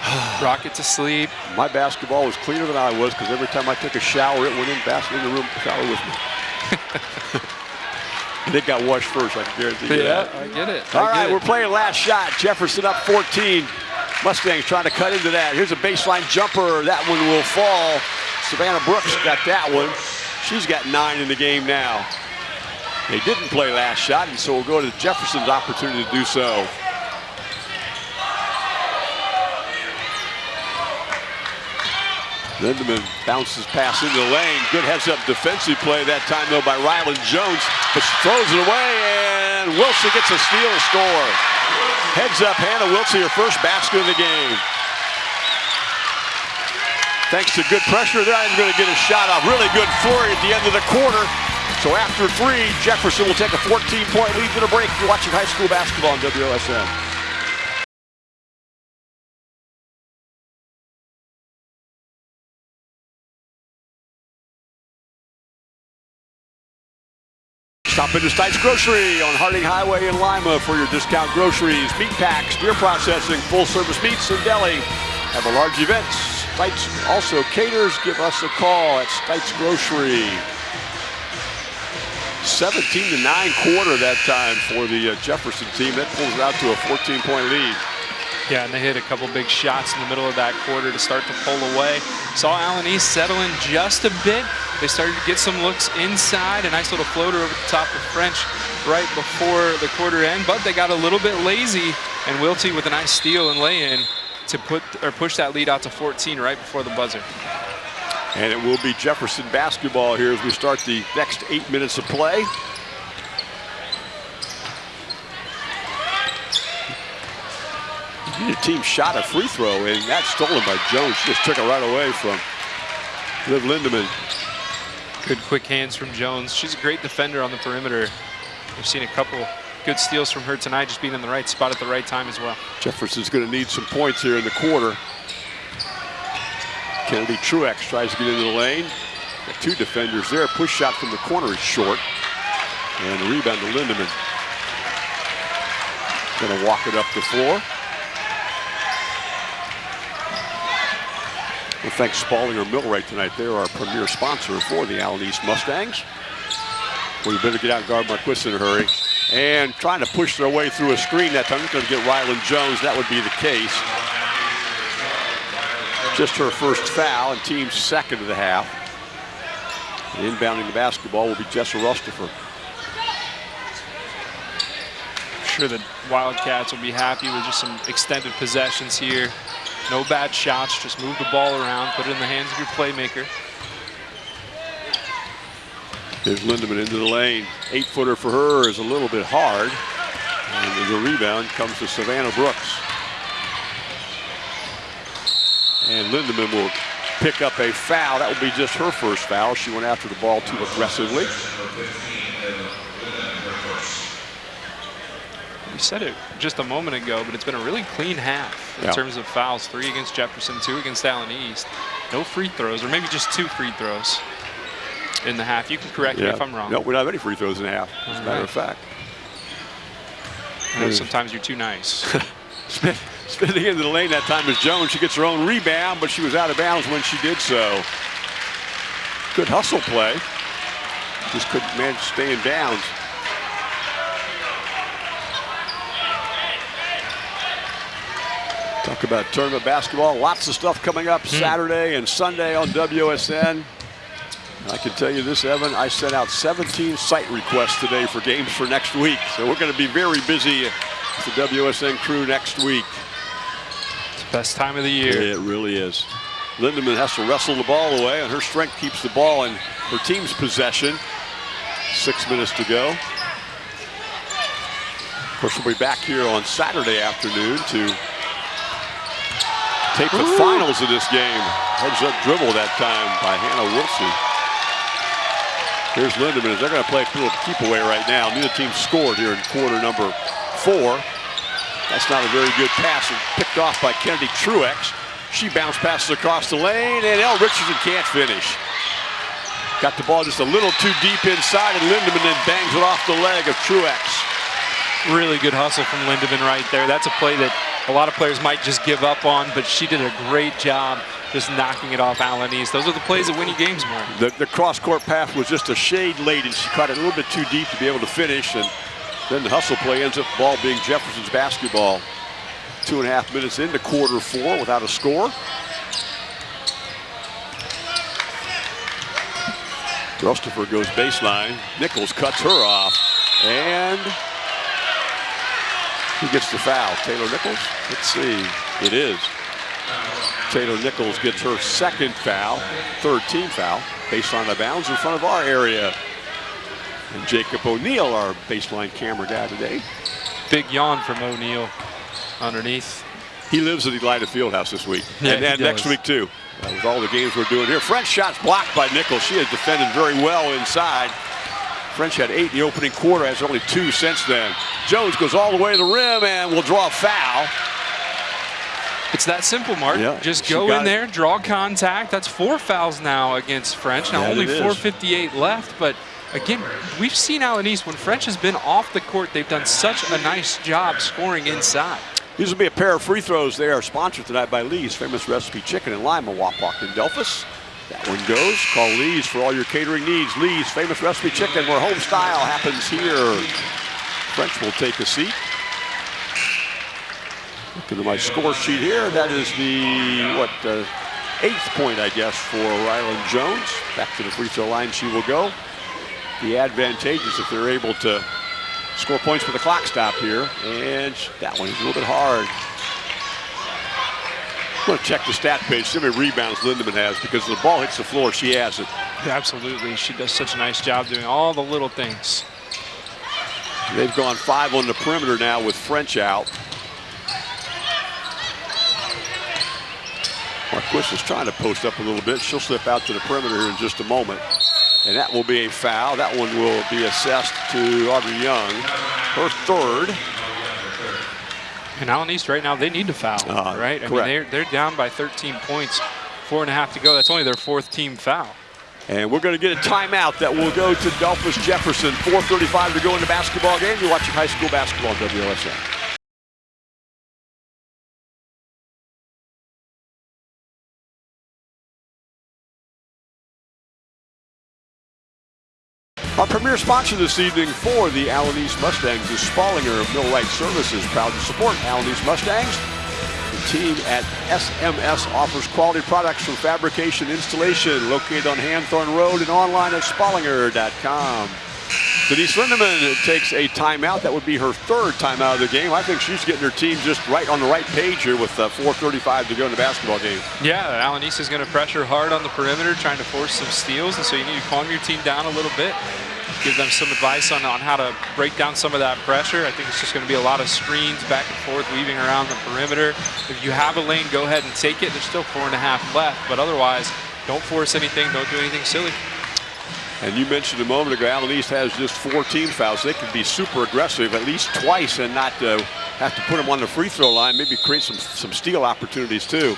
Rock it to sleep. My basketball was cleaner than I was because every time I took a shower, it went in basket in the room shower with me. It got washed first, I can guarantee you yeah, that. I get it. All right, we're playing last shot. Jefferson up 14. Mustangs trying to cut into that. Here's a baseline jumper. That one will fall. Savannah Brooks got that one. She's got nine in the game now. They didn't play last shot, and so we'll go to Jefferson's opportunity to do so. Lindemann bounces pass into the lane. Good heads-up defensive play that time, though, by Rylan Jones. But she throws it away, and Wilson gets a steal and score. Heads up, Hannah Wilson, her first basket of the game. Thanks to good pressure, not even going to get a shot off. Really good flurry at the end of the quarter. So after three, Jefferson will take a 14-point lead to the break. You're watching high school basketball on WOSN. Stop into Stites Grocery on Harding Highway in Lima for your discount groceries, meat packs, deer processing, full-service meats and deli. Have a large events. Stites also caters. Give us a call at Stites Grocery. 17 to 9 quarter that time for the uh, Jefferson team. That pulls it out to a 14-point lead. Yeah, and they hit a couple big shots in the middle of that quarter to start to pull away. Saw Allen East settle in just a bit. They started to get some looks inside. A nice little floater over the top of French right before the quarter end, but they got a little bit lazy, and Wiltsey with a nice steal and lay-in to put or push that lead out to 14 right before the buzzer. And it will be Jefferson basketball here as we start the next eight minutes of play. Team shot a free throw, and that's stolen by Jones. She just took it right away from Liv Lindemann. Good quick hands from Jones. She's a great defender on the perimeter. We've seen a couple good steals from her tonight, just being in the right spot at the right time as well. Jefferson's going to need some points here in the quarter. Kennedy Truex tries to get into the lane. Got two defenders there. Push shot from the corner is short. And the rebound to Lindemann. Going to walk it up the floor. Well, thanks Spallinger Millwright tonight. They're our premier sponsor for the Allen East Mustangs. We better get out and guard Marquis in a hurry. And trying to push their way through a screen that time. Going to get Rylan Jones. That would be the case. Just her first foul and team's second of the half. Inbounding the basketball will be Jessa Rustopher. sure the Wildcats will be happy with just some extended possessions here. No bad shots, just move the ball around, put it in the hands of your playmaker. There's Lindemann into the lane. Eight footer for her is a little bit hard. And the rebound comes to Savannah Brooks. And Lindemann will pick up a foul. That will be just her first foul. She went after the ball too aggressively. Said it just a moment ago, but it's been a really clean half in yeah. terms of fouls. Three against Jefferson, two against Allen East. No free throws, or maybe just two free throws in the half. You can correct yeah. me if I'm wrong. No, we don't have any free throws in the half, as a matter right. of fact. I know hmm. sometimes you're too nice. Spinning into the lane that time is Jones. She gets her own rebound, but she was out of bounds when she did so. Good hustle play. Just couldn't manage to stay in bounds. Talk about tournament basketball. Lots of stuff coming up hmm. Saturday and Sunday on WSN. I can tell you this, Evan, I sent out 17 site requests today for games for next week. So we're going to be very busy with the WSN crew next week. It's the best time of the year. It really is. Lindemann has to wrestle the ball away, and her strength keeps the ball in her team's possession. Six minutes to go. Of course, we'll be back here on Saturday afternoon to tape the Ooh. finals of this game. Heads up dribble that time by Hannah Wilson. Here's Lindemann. They're going to play a little keep away right now. Neither team scored here in quarter number four. That's not a very good pass. Picked off by Kennedy Truex. She bounced passes across the lane, and El Richardson can't finish. Got the ball just a little too deep inside, and Lindemann then bangs it off the leg of Truex. Really good hustle from Lindemann right there. That's a play that a lot of players might just give up on, but she did a great job just knocking it off Allen East. Those are the plays that win you games more. The, the cross-court pass was just a shade late, and she caught it a little bit too deep to be able to finish, and then the hustle play ends up ball being Jefferson's basketball. Two and a half minutes into quarter four without a score. Rustopher goes baseline. Nichols cuts her off. And who gets the foul? Taylor Nichols? Let's see. It is. Taylor Nichols gets her second foul, third team foul, baseline out of bounds in front of our area. And Jacob O'Neill, our baseline camera guy today. Big yawn from O'Neill underneath. He lives at the Elida Fieldhouse this week. Yeah, and, he and next week, too. Uh, with all the games we're doing here. French shots blocked by Nichols. She has defended very well inside. French had eight in the opening quarter, has only two since then. Jones goes all the way to the rim and will draw a foul. It's that simple, Mark. Yeah, Just go in it. there, draw contact. That's four fouls now against French. Now Yeah, only 4:58 left, but again, we've seen Allen East when French has been off the court. They've done such a nice job scoring inside. These will be a pair of free throws. They are sponsored tonight by Lee's Famous Recipe Chicken in Lima, Wapak, and Delphos. That one goes. Call Lee's for all your catering needs. Lee's Famous Recipe Chicken, where home style happens here. French will take a seat. Looking at my score sheet here. That is the, what, uh, eighth point, I guess, for Rylan Jones. Back to the free throw line she will go. The advantageous if they're able to score points with the clock stop here. And that one is a little bit hard. I'm going to check the stat page, see how many rebounds Lindemann has, because when the ball hits the floor, she has it. Absolutely, she does such a nice job doing all the little things. They've gone five on the perimeter now with French out. Marquis is trying to post up a little bit. She'll slip out to the perimeter here in just a moment. And that will be a foul. That one will be assessed to Aubrey Young. Her third. And Allen East right now, they need to foul, Uh, right? I correct. mean, they're, they're down by 13 points, four and a half to go. That's only their fourth team foul. And we're going to get a timeout that will go to Delphos Jefferson. 4.35 to go in the basketball game. You're watching high school basketball WLSN. Our premier sponsor this evening for the Allen East Mustangs is Spallinger of Millwright Services, proud to support Allen East Mustangs. The team at SMS offers quality products from fabrication installation located on Hanthorn Road and online at spallinger.com. Denise Lindemann takes a timeout. That would be her third timeout of the game. I think she's getting her team just right on the right page here with uh, 4.35 to go in the basketball game. Yeah, East is going to pressure hard on the perimeter, trying to force some steals, and so you need to calm your team down a little bit. Give them some advice on, on how to break down some of that pressure. I think it's just going to be a lot of screens back and forth, weaving around the perimeter. If you have a lane, go ahead and take it. There's still four and a half left, but otherwise, don't force anything. Don't do anything silly. And you mentioned a moment ago, Allen East has just four team fouls. They can be super aggressive at least twice and not uh, have to put them on the free throw line, maybe create some, some steal opportunities too.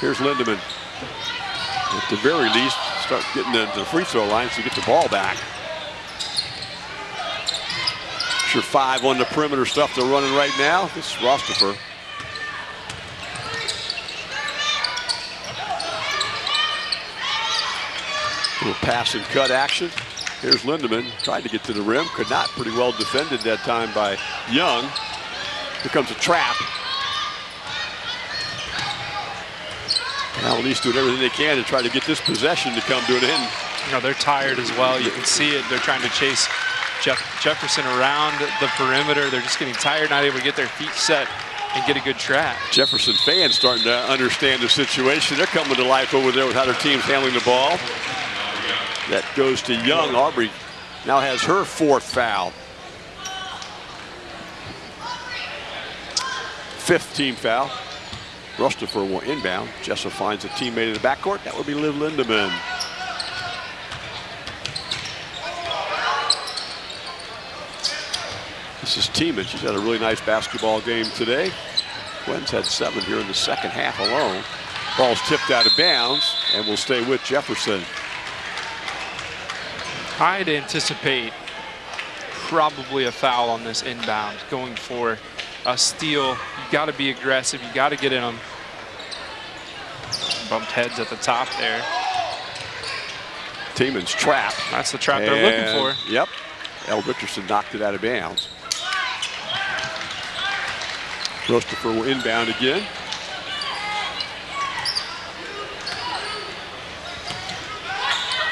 Here's Lindemann. At the very least, start getting into the free throw line so you get the ball back. Sure five on the perimeter stuff they're running right now. This is Rostifer. Little pass and cut action. Here's Lindemann, tried to get to the rim, could not. Pretty well defended that time by Young. Here comes a trap. Now at least doing everything they can to try to get this possession to come to an end. You know, they're tired as well. You can see it. They're trying to chase Jeff Jefferson around the perimeter. They're just getting tired, not able to get their feet set and get a good trap. Jefferson fans starting to understand the situation. They're coming to life over there with how their team's handling the ball. That goes to Young. Aubrey now has her fourth foul. Fifth team foul. Rustifer will inbound. Jessup finds a teammate in the backcourt. That would be Liv Lindemann. This is Tiemann. She's had a really nice basketball game today. Gwen's had seven here in the second half alone. Ball's tipped out of bounds and will stay with Jefferson. I'd anticipate probably a foul on this inbound going for a steal. You got to be aggressive. You got to get in them. Bumped heads at the top there. Tiemann's trap. That's the trap they're looking for. Yep. El Richardson knocked it out of bounds. Rostifer will inbound again.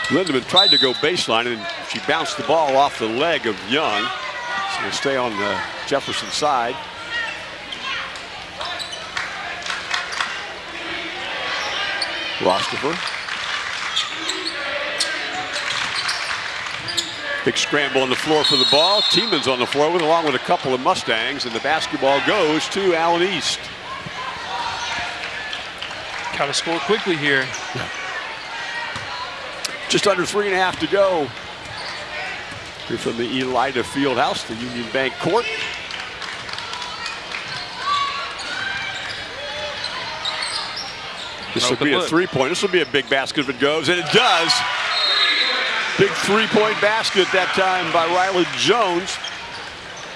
Lindemann tried to go baseline and she bounced the ball off the leg of Young. So will stay on the Jefferson side. Rostifer. Big scramble on the floor for the ball. Tiemann's on the floor with along with a couple of Mustangs, and the basketball goes to Allen East. Got to score quickly here. Just under three and a half to go. Here from the Elida Fieldhouse, the Union Bank court. This will be a three-point. This will be a big basket if it goes, and it does. Big three-point basket that time by Riley Jones.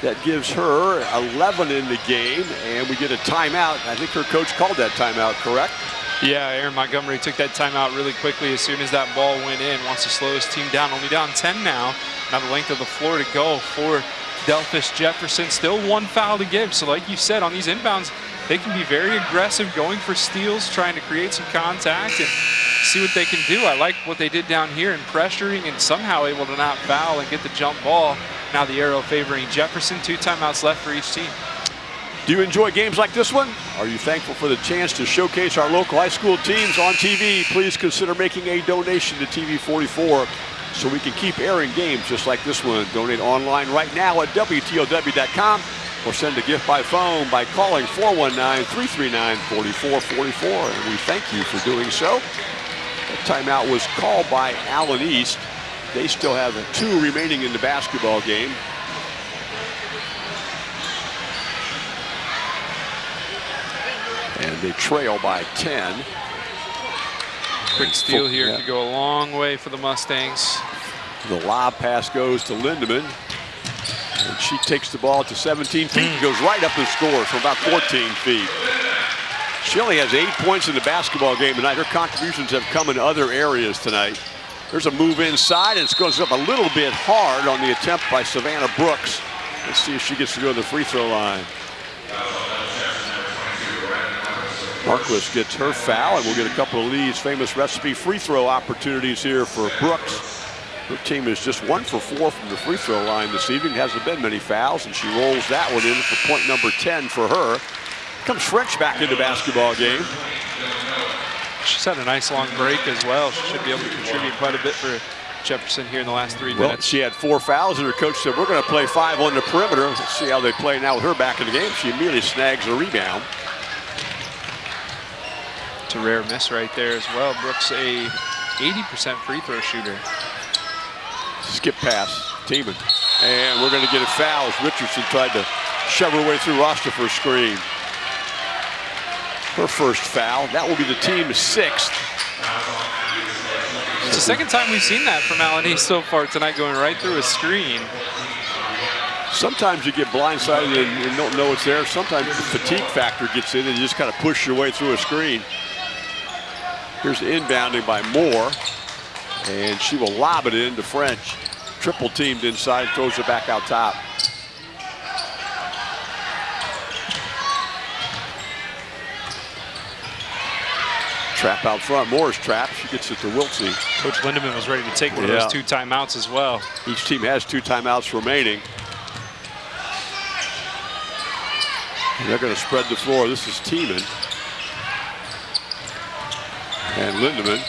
That gives her 11 in the game, and we get a timeout. I think her coach called that timeout, correct? Yeah, Aaron Montgomery took that timeout really quickly as soon as that ball went in. Wants to slow his team down. Only down 10 now. Now the length of the floor to go for Delphos Jefferson. Still one foul to give. So like you said, on these inbounds, they can be very aggressive, going for steals, trying to create some contact and see what they can do. I like what they did down here in pressuring and somehow able to not foul and get the jump ball. Now the arrow favoring Jefferson. Two timeouts left for each team. Do you enjoy games like this one? Are you thankful for the chance to showcase our local high school teams on TV? Please consider making a donation to TV44 so we can keep airing games just like this one. Donate online right now at WTLW.com or send a gift by phone by calling 419-339-4444. And we thank you for doing so. That timeout was called by Allen East. They still have two remaining in the basketball game. And they trail by 10. Quick steal here yeah. could go a long way for the Mustangs. The lob pass goes to Lindemann. And she takes the ball to 17 feet and goes right up and scores from about 14 feet. She only has eight points in the basketball game tonight. Her contributions have come in other areas tonight. There's a move inside, and it goes up a little bit hard on the attempt by Savannah Brooks. Let's see if she gets to go to the free throw line. Marquis gets her foul, and we'll get a couple of Lee's famous recipe free throw opportunities here for Brooks. Her team is just one for four from the free throw line this evening. Hasn't been many fouls, and she rolls that one in for point number 10 for her. Comes French back into basketball game. She's had a nice long break as well. She should be able to contribute quite a bit for Jefferson here in the last three well, minutes. She had four fouls, and her coach said, we're going to play five on the perimeter. Let's see how they play now with her back in the game. She immediately snags a rebound. It's a rare miss right there as well. Brooks a 80% free throw shooter. Skip pass, Tiemann. And we're going to get a foul as Richardson tried to shove her way through roster for a screen. Her first foul. That will be the team's sixth. It's the second time we've seen that from Allen East so far tonight, going right through a screen. Sometimes you get blindsided and you don't know it's there. Sometimes the fatigue factor gets in and you just kind of push your way through a screen. Here's the inbounding by Moore. And she will lob it into French. Triple teamed inside, throws it back out top. Trap out front. Moore's trap. She gets it to Wiltsey. Coach Lindemann was ready to take one yeah. of those two timeouts as well. Each team has two timeouts remaining. And they're going to spread the floor. This is Tiemann. And Lindemann.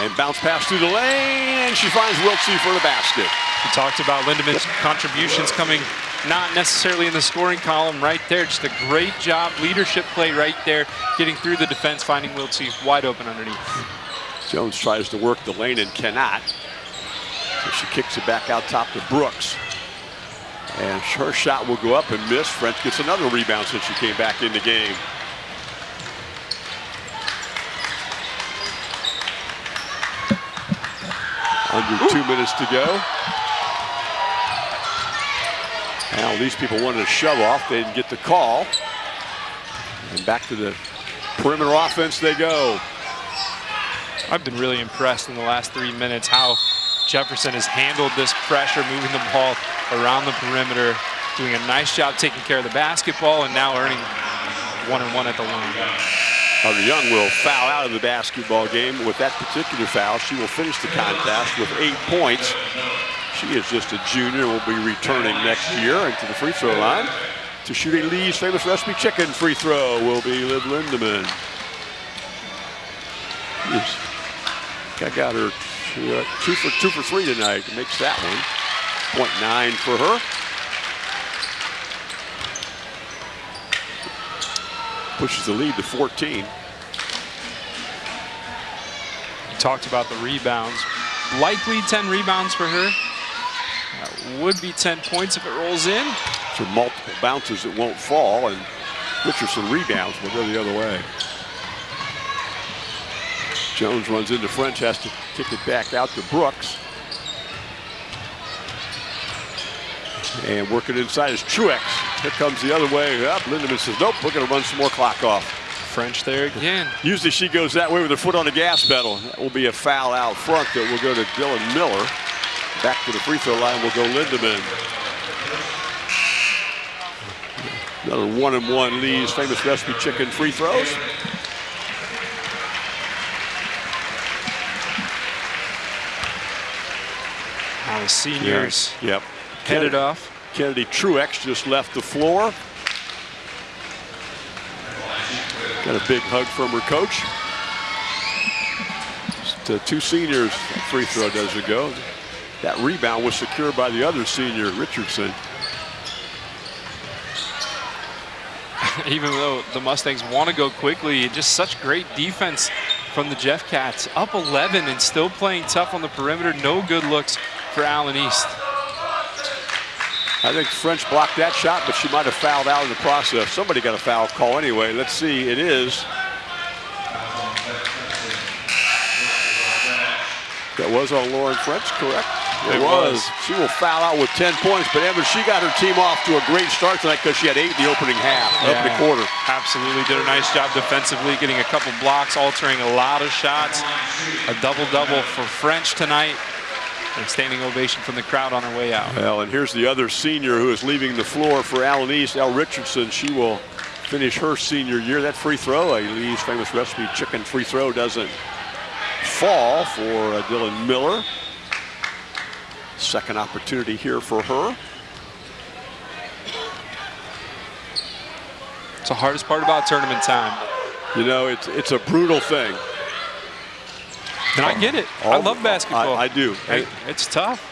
And bounce pass through the lane, and she finds Wiltsey for the basket. We talked about Lindemann's contributions coming not necessarily in the scoring column right there. Just a great job, leadership play right there, getting through the defense, finding Wiltsey wide open underneath. Jones tries to work the lane and cannot. So she kicks it back out top to Brooks. And her shot will go up and miss. French gets another rebound since she came back in the game. Under two minutes to go. Now these people wanted to shove off. They didn't get the call. And back to the perimeter offense they go. I've been really impressed in the last three minutes how Jefferson has handled this pressure, moving the ball around the perimeter, doing a nice job taking care of the basketball, and now earning one and one at the line. Hunter Young will foul out of the basketball game. With that particular foul, she will finish the contest with eight points. She is just a junior, will be returning next year into the free throw line. To shoot a Lee's famous recipe chicken free throw will be Liv Lindemann. She's I got her two, uh, two for two for three tonight. Makes that one. Point nine for her. Pushes the lead to 14. You talked about the rebounds. Likely 10 rebounds for her. That would be 10 points if it rolls in. For multiple bounces, it won't fall, and Richardson rebounds will go the other way. Jones runs into French, has to kick it back out to Brooks. And working inside is Truex. Here comes the other way ah, up. Lindemann says, nope, we're going to run some more clock off. French there again. Usually she goes that way with her foot on the gas pedal. That will be a foul out front that will go to Dylan Miller. Back to the free throw line will go Lindemann. Another one and one Lee's famous recipe chicken free throws. Now the seniors yep. headed off. Kennedy Truex just left the floor. Got a big hug from her coach. Just, uh, two seniors free throw does it go. That rebound was secured by the other senior, Richardson. Even though the Mustangs want to go quickly, just such great defense from the Jeff Cats. Up 11 and still playing tough on the perimeter. No good looks for Allen East. I think French blocked that shot, but she might have fouled out in the process. Somebody got a foul call anyway. Let's see. It is. That was on Lauren French, correct? It, it was. was. She will foul out with 10 points, but Evans, she got her team off to a great start tonight because she had eight in the opening half, yeah, opening quarter. Absolutely, did a nice job defensively, getting a couple blocks, altering a lot of shots. A double-double for French tonight. And standing ovation from the crowd on her way out. Well, and here's the other senior who is leaving the floor for Allen East, Elle Richardson. She will finish her senior year. That free throw, Lee's famous recipe chicken free throw doesn't fall for uh, Dylan Miller. Second opportunity here for her. It's the hardest part about tournament time. You know, it's it's a brutal thing. And I get it. All, I love basketball. I, I do. It's tough.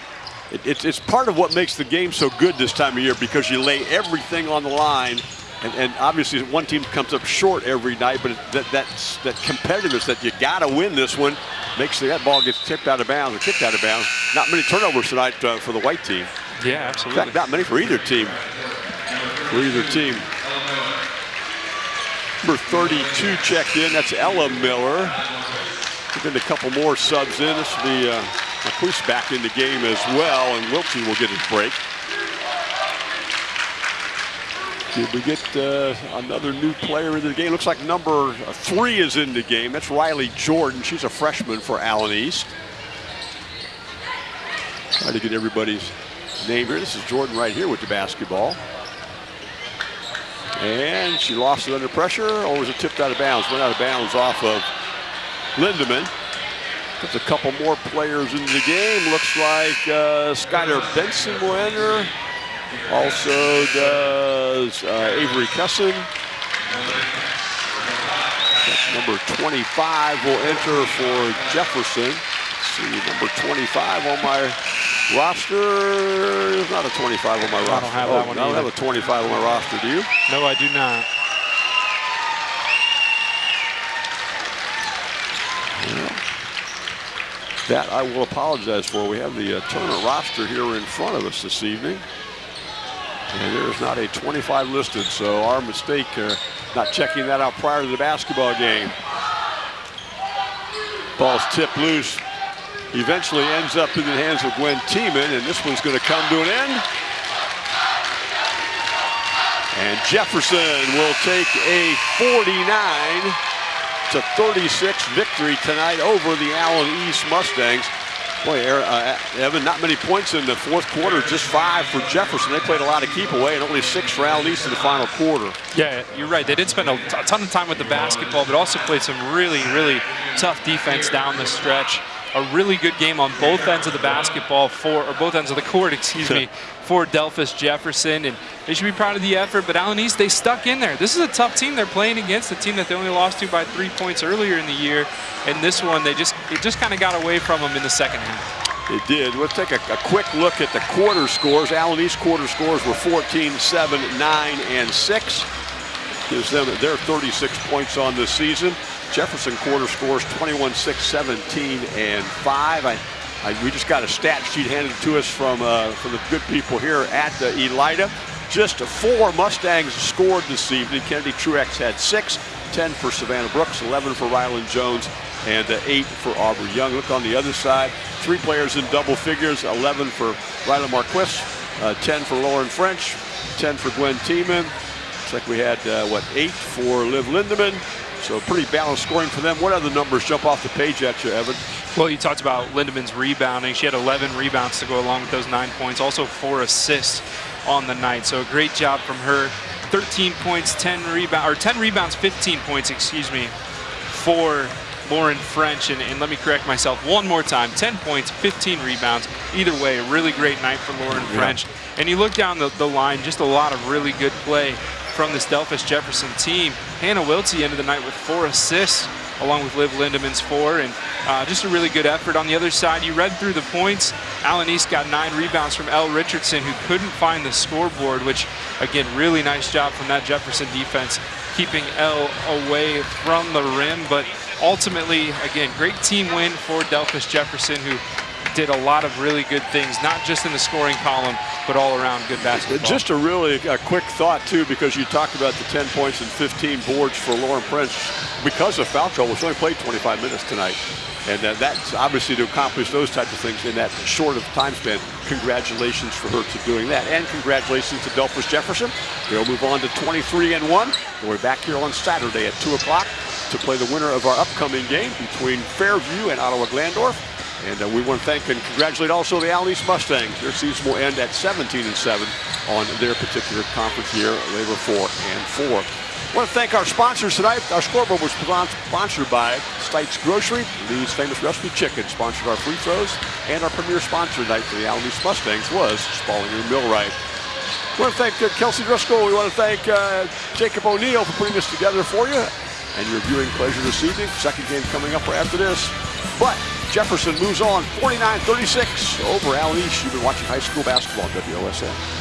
It, it's, it's part of what makes the game so good this time of year because you lay everything on the line. And, and obviously one team comes up short every night, but that, that's, that competitiveness that you got to win this one makes the, that ball gets tipped out of bounds or kicked out of bounds. Not many turnovers tonight uh, for the white team. Yeah, absolutely. In fact, not many for either team. For either team. Number 32 checked in. That's Ella Miller. Been a couple more subs in. This will be uh, back in the game as well, and Wilkie will get his break. Did we get uh, another new player into the game? Looks like number three is in the game. That's Riley Jordan. She's a freshman for Allen East. Try to get everybody's name here. This is Jordan right here with the basketball. And she lost it under pressure, or was it tipped out of bounds? Went out of bounds off of Lindemann. Puts a couple more players into the game. Looks like uh, Skylar Benson will enter. Also does uh, Avery Cusson. Number 25 will enter for Jefferson. Let's see, number 25 on my roster. There's not a 25 on my roster. I don't have that oh, one I don't have a 25 on my roster, do you? No, I do not. That I will apologize for. We have the uh, roster here in front of us this evening. And there is not a 25 listed, so our mistake uh, not checking that out prior to the basketball game. Ball's tipped loose. Eventually ends up in the hands of Gwen Tiemann, and this one's going to come to an end. And Jefferson will take a 49 to 36 victory tonight over the Allen East Mustangs. Boy, uh, Evan, not many points in the fourth quarter, just five for Jefferson. They played a lot of keep away and only six for Allen East in the final quarter. Yeah, you're right. They did spend a ton of time with the basketball, but also played some really, really tough defense down the stretch. A really good game on both ends of the basketball for, or both ends of the court, excuse me, for Delphos Jefferson. And they should be proud of the effort, but Allen East, they stuck in there. This is a tough team they're playing against, a team that they only lost to by three points earlier in the year. And this one, they just, it just kind of got away from them in the second half. It did. Let's take a, a, quick look at the quarter scores. Allen East quarter scores were 14, 7, 9, and 6. Gives them their 36 points on the season. Jefferson quarter scores 21, 6, 17, and 5. I, I, we just got a stat sheet handed to us from, uh, from the good people here at the Elida. Just four Mustangs scored this evening. Kennedy Truex had six, 10 for Savannah Brooks, 11 for Rylan Jones, and uh, eight for Aubrey Young. Look on the other side, three players in double figures, 11 for Rylan Marquis, uh, 10 for Lauren French, 10 for Gwen Tiemann. Looks like we had, uh, what, eight for Liv Lindemann. So pretty balanced scoring for them. What other numbers jump off the page at you, Evan? Well, you talked about Lindemann's rebounding. She had 11 rebounds to go along with those nine points. Also four assists on the night. So a great job from her. 13 points, 10 rebounds, or 10 rebounds, 15 points, excuse me, for Lauren French. And, and, let me correct myself one more time 10 points, 15 rebounds. Either way, a really great night for Lauren yeah. French. And you look down the, the line, just a lot of really good play from this Delphos Jefferson team. Hannah Wiltsey ended the night with four assists along with Liv Lindemann's four, and uh, just a really good effort. On the other side, you read through the points. Allen East got nine rebounds from Elle Richardson, who couldn't find the scoreboard, which, again, really nice job from that Jefferson defense, keeping Elle away from the rim. But ultimately, again, great team win for Delphos Jefferson, who did a lot of really good things, not just in the scoring column, but all around good basketball. Just a really a quick thought, too, because you talked about the 10 points and 15 boards for Lauren French. Because of foul trouble, she only played 25 minutes tonight. And that's obviously to accomplish those types of things in that short of time span. Congratulations for her to doing that. And congratulations to Delphos Jefferson. They'll move on to 23 and 1. We're back here on Saturday at 2 o'clock to play the winner of our upcoming game between Fairview and Ottawa Glandorf. And uh, we want to thank and congratulate also the East Mustangs. Their season will end at 17 and 7 on their particular conference year. They were 4 and 4. I want to thank our sponsors tonight. Our scoreboard was sponsored by Stites Grocery. Lee's famous recipe chicken sponsored our free throws. And our premier sponsor tonight for the East Mustangs was Spallinger Millwright. We want to thank uh, Kelsey Driscoll. We want to thank uh, Jacob O'Neill for putting this together for you and your viewing pleasure this evening. Second game coming up right after this. But Jefferson moves on 49-36 over Allen East. You've been watching high school basketball on WOSN.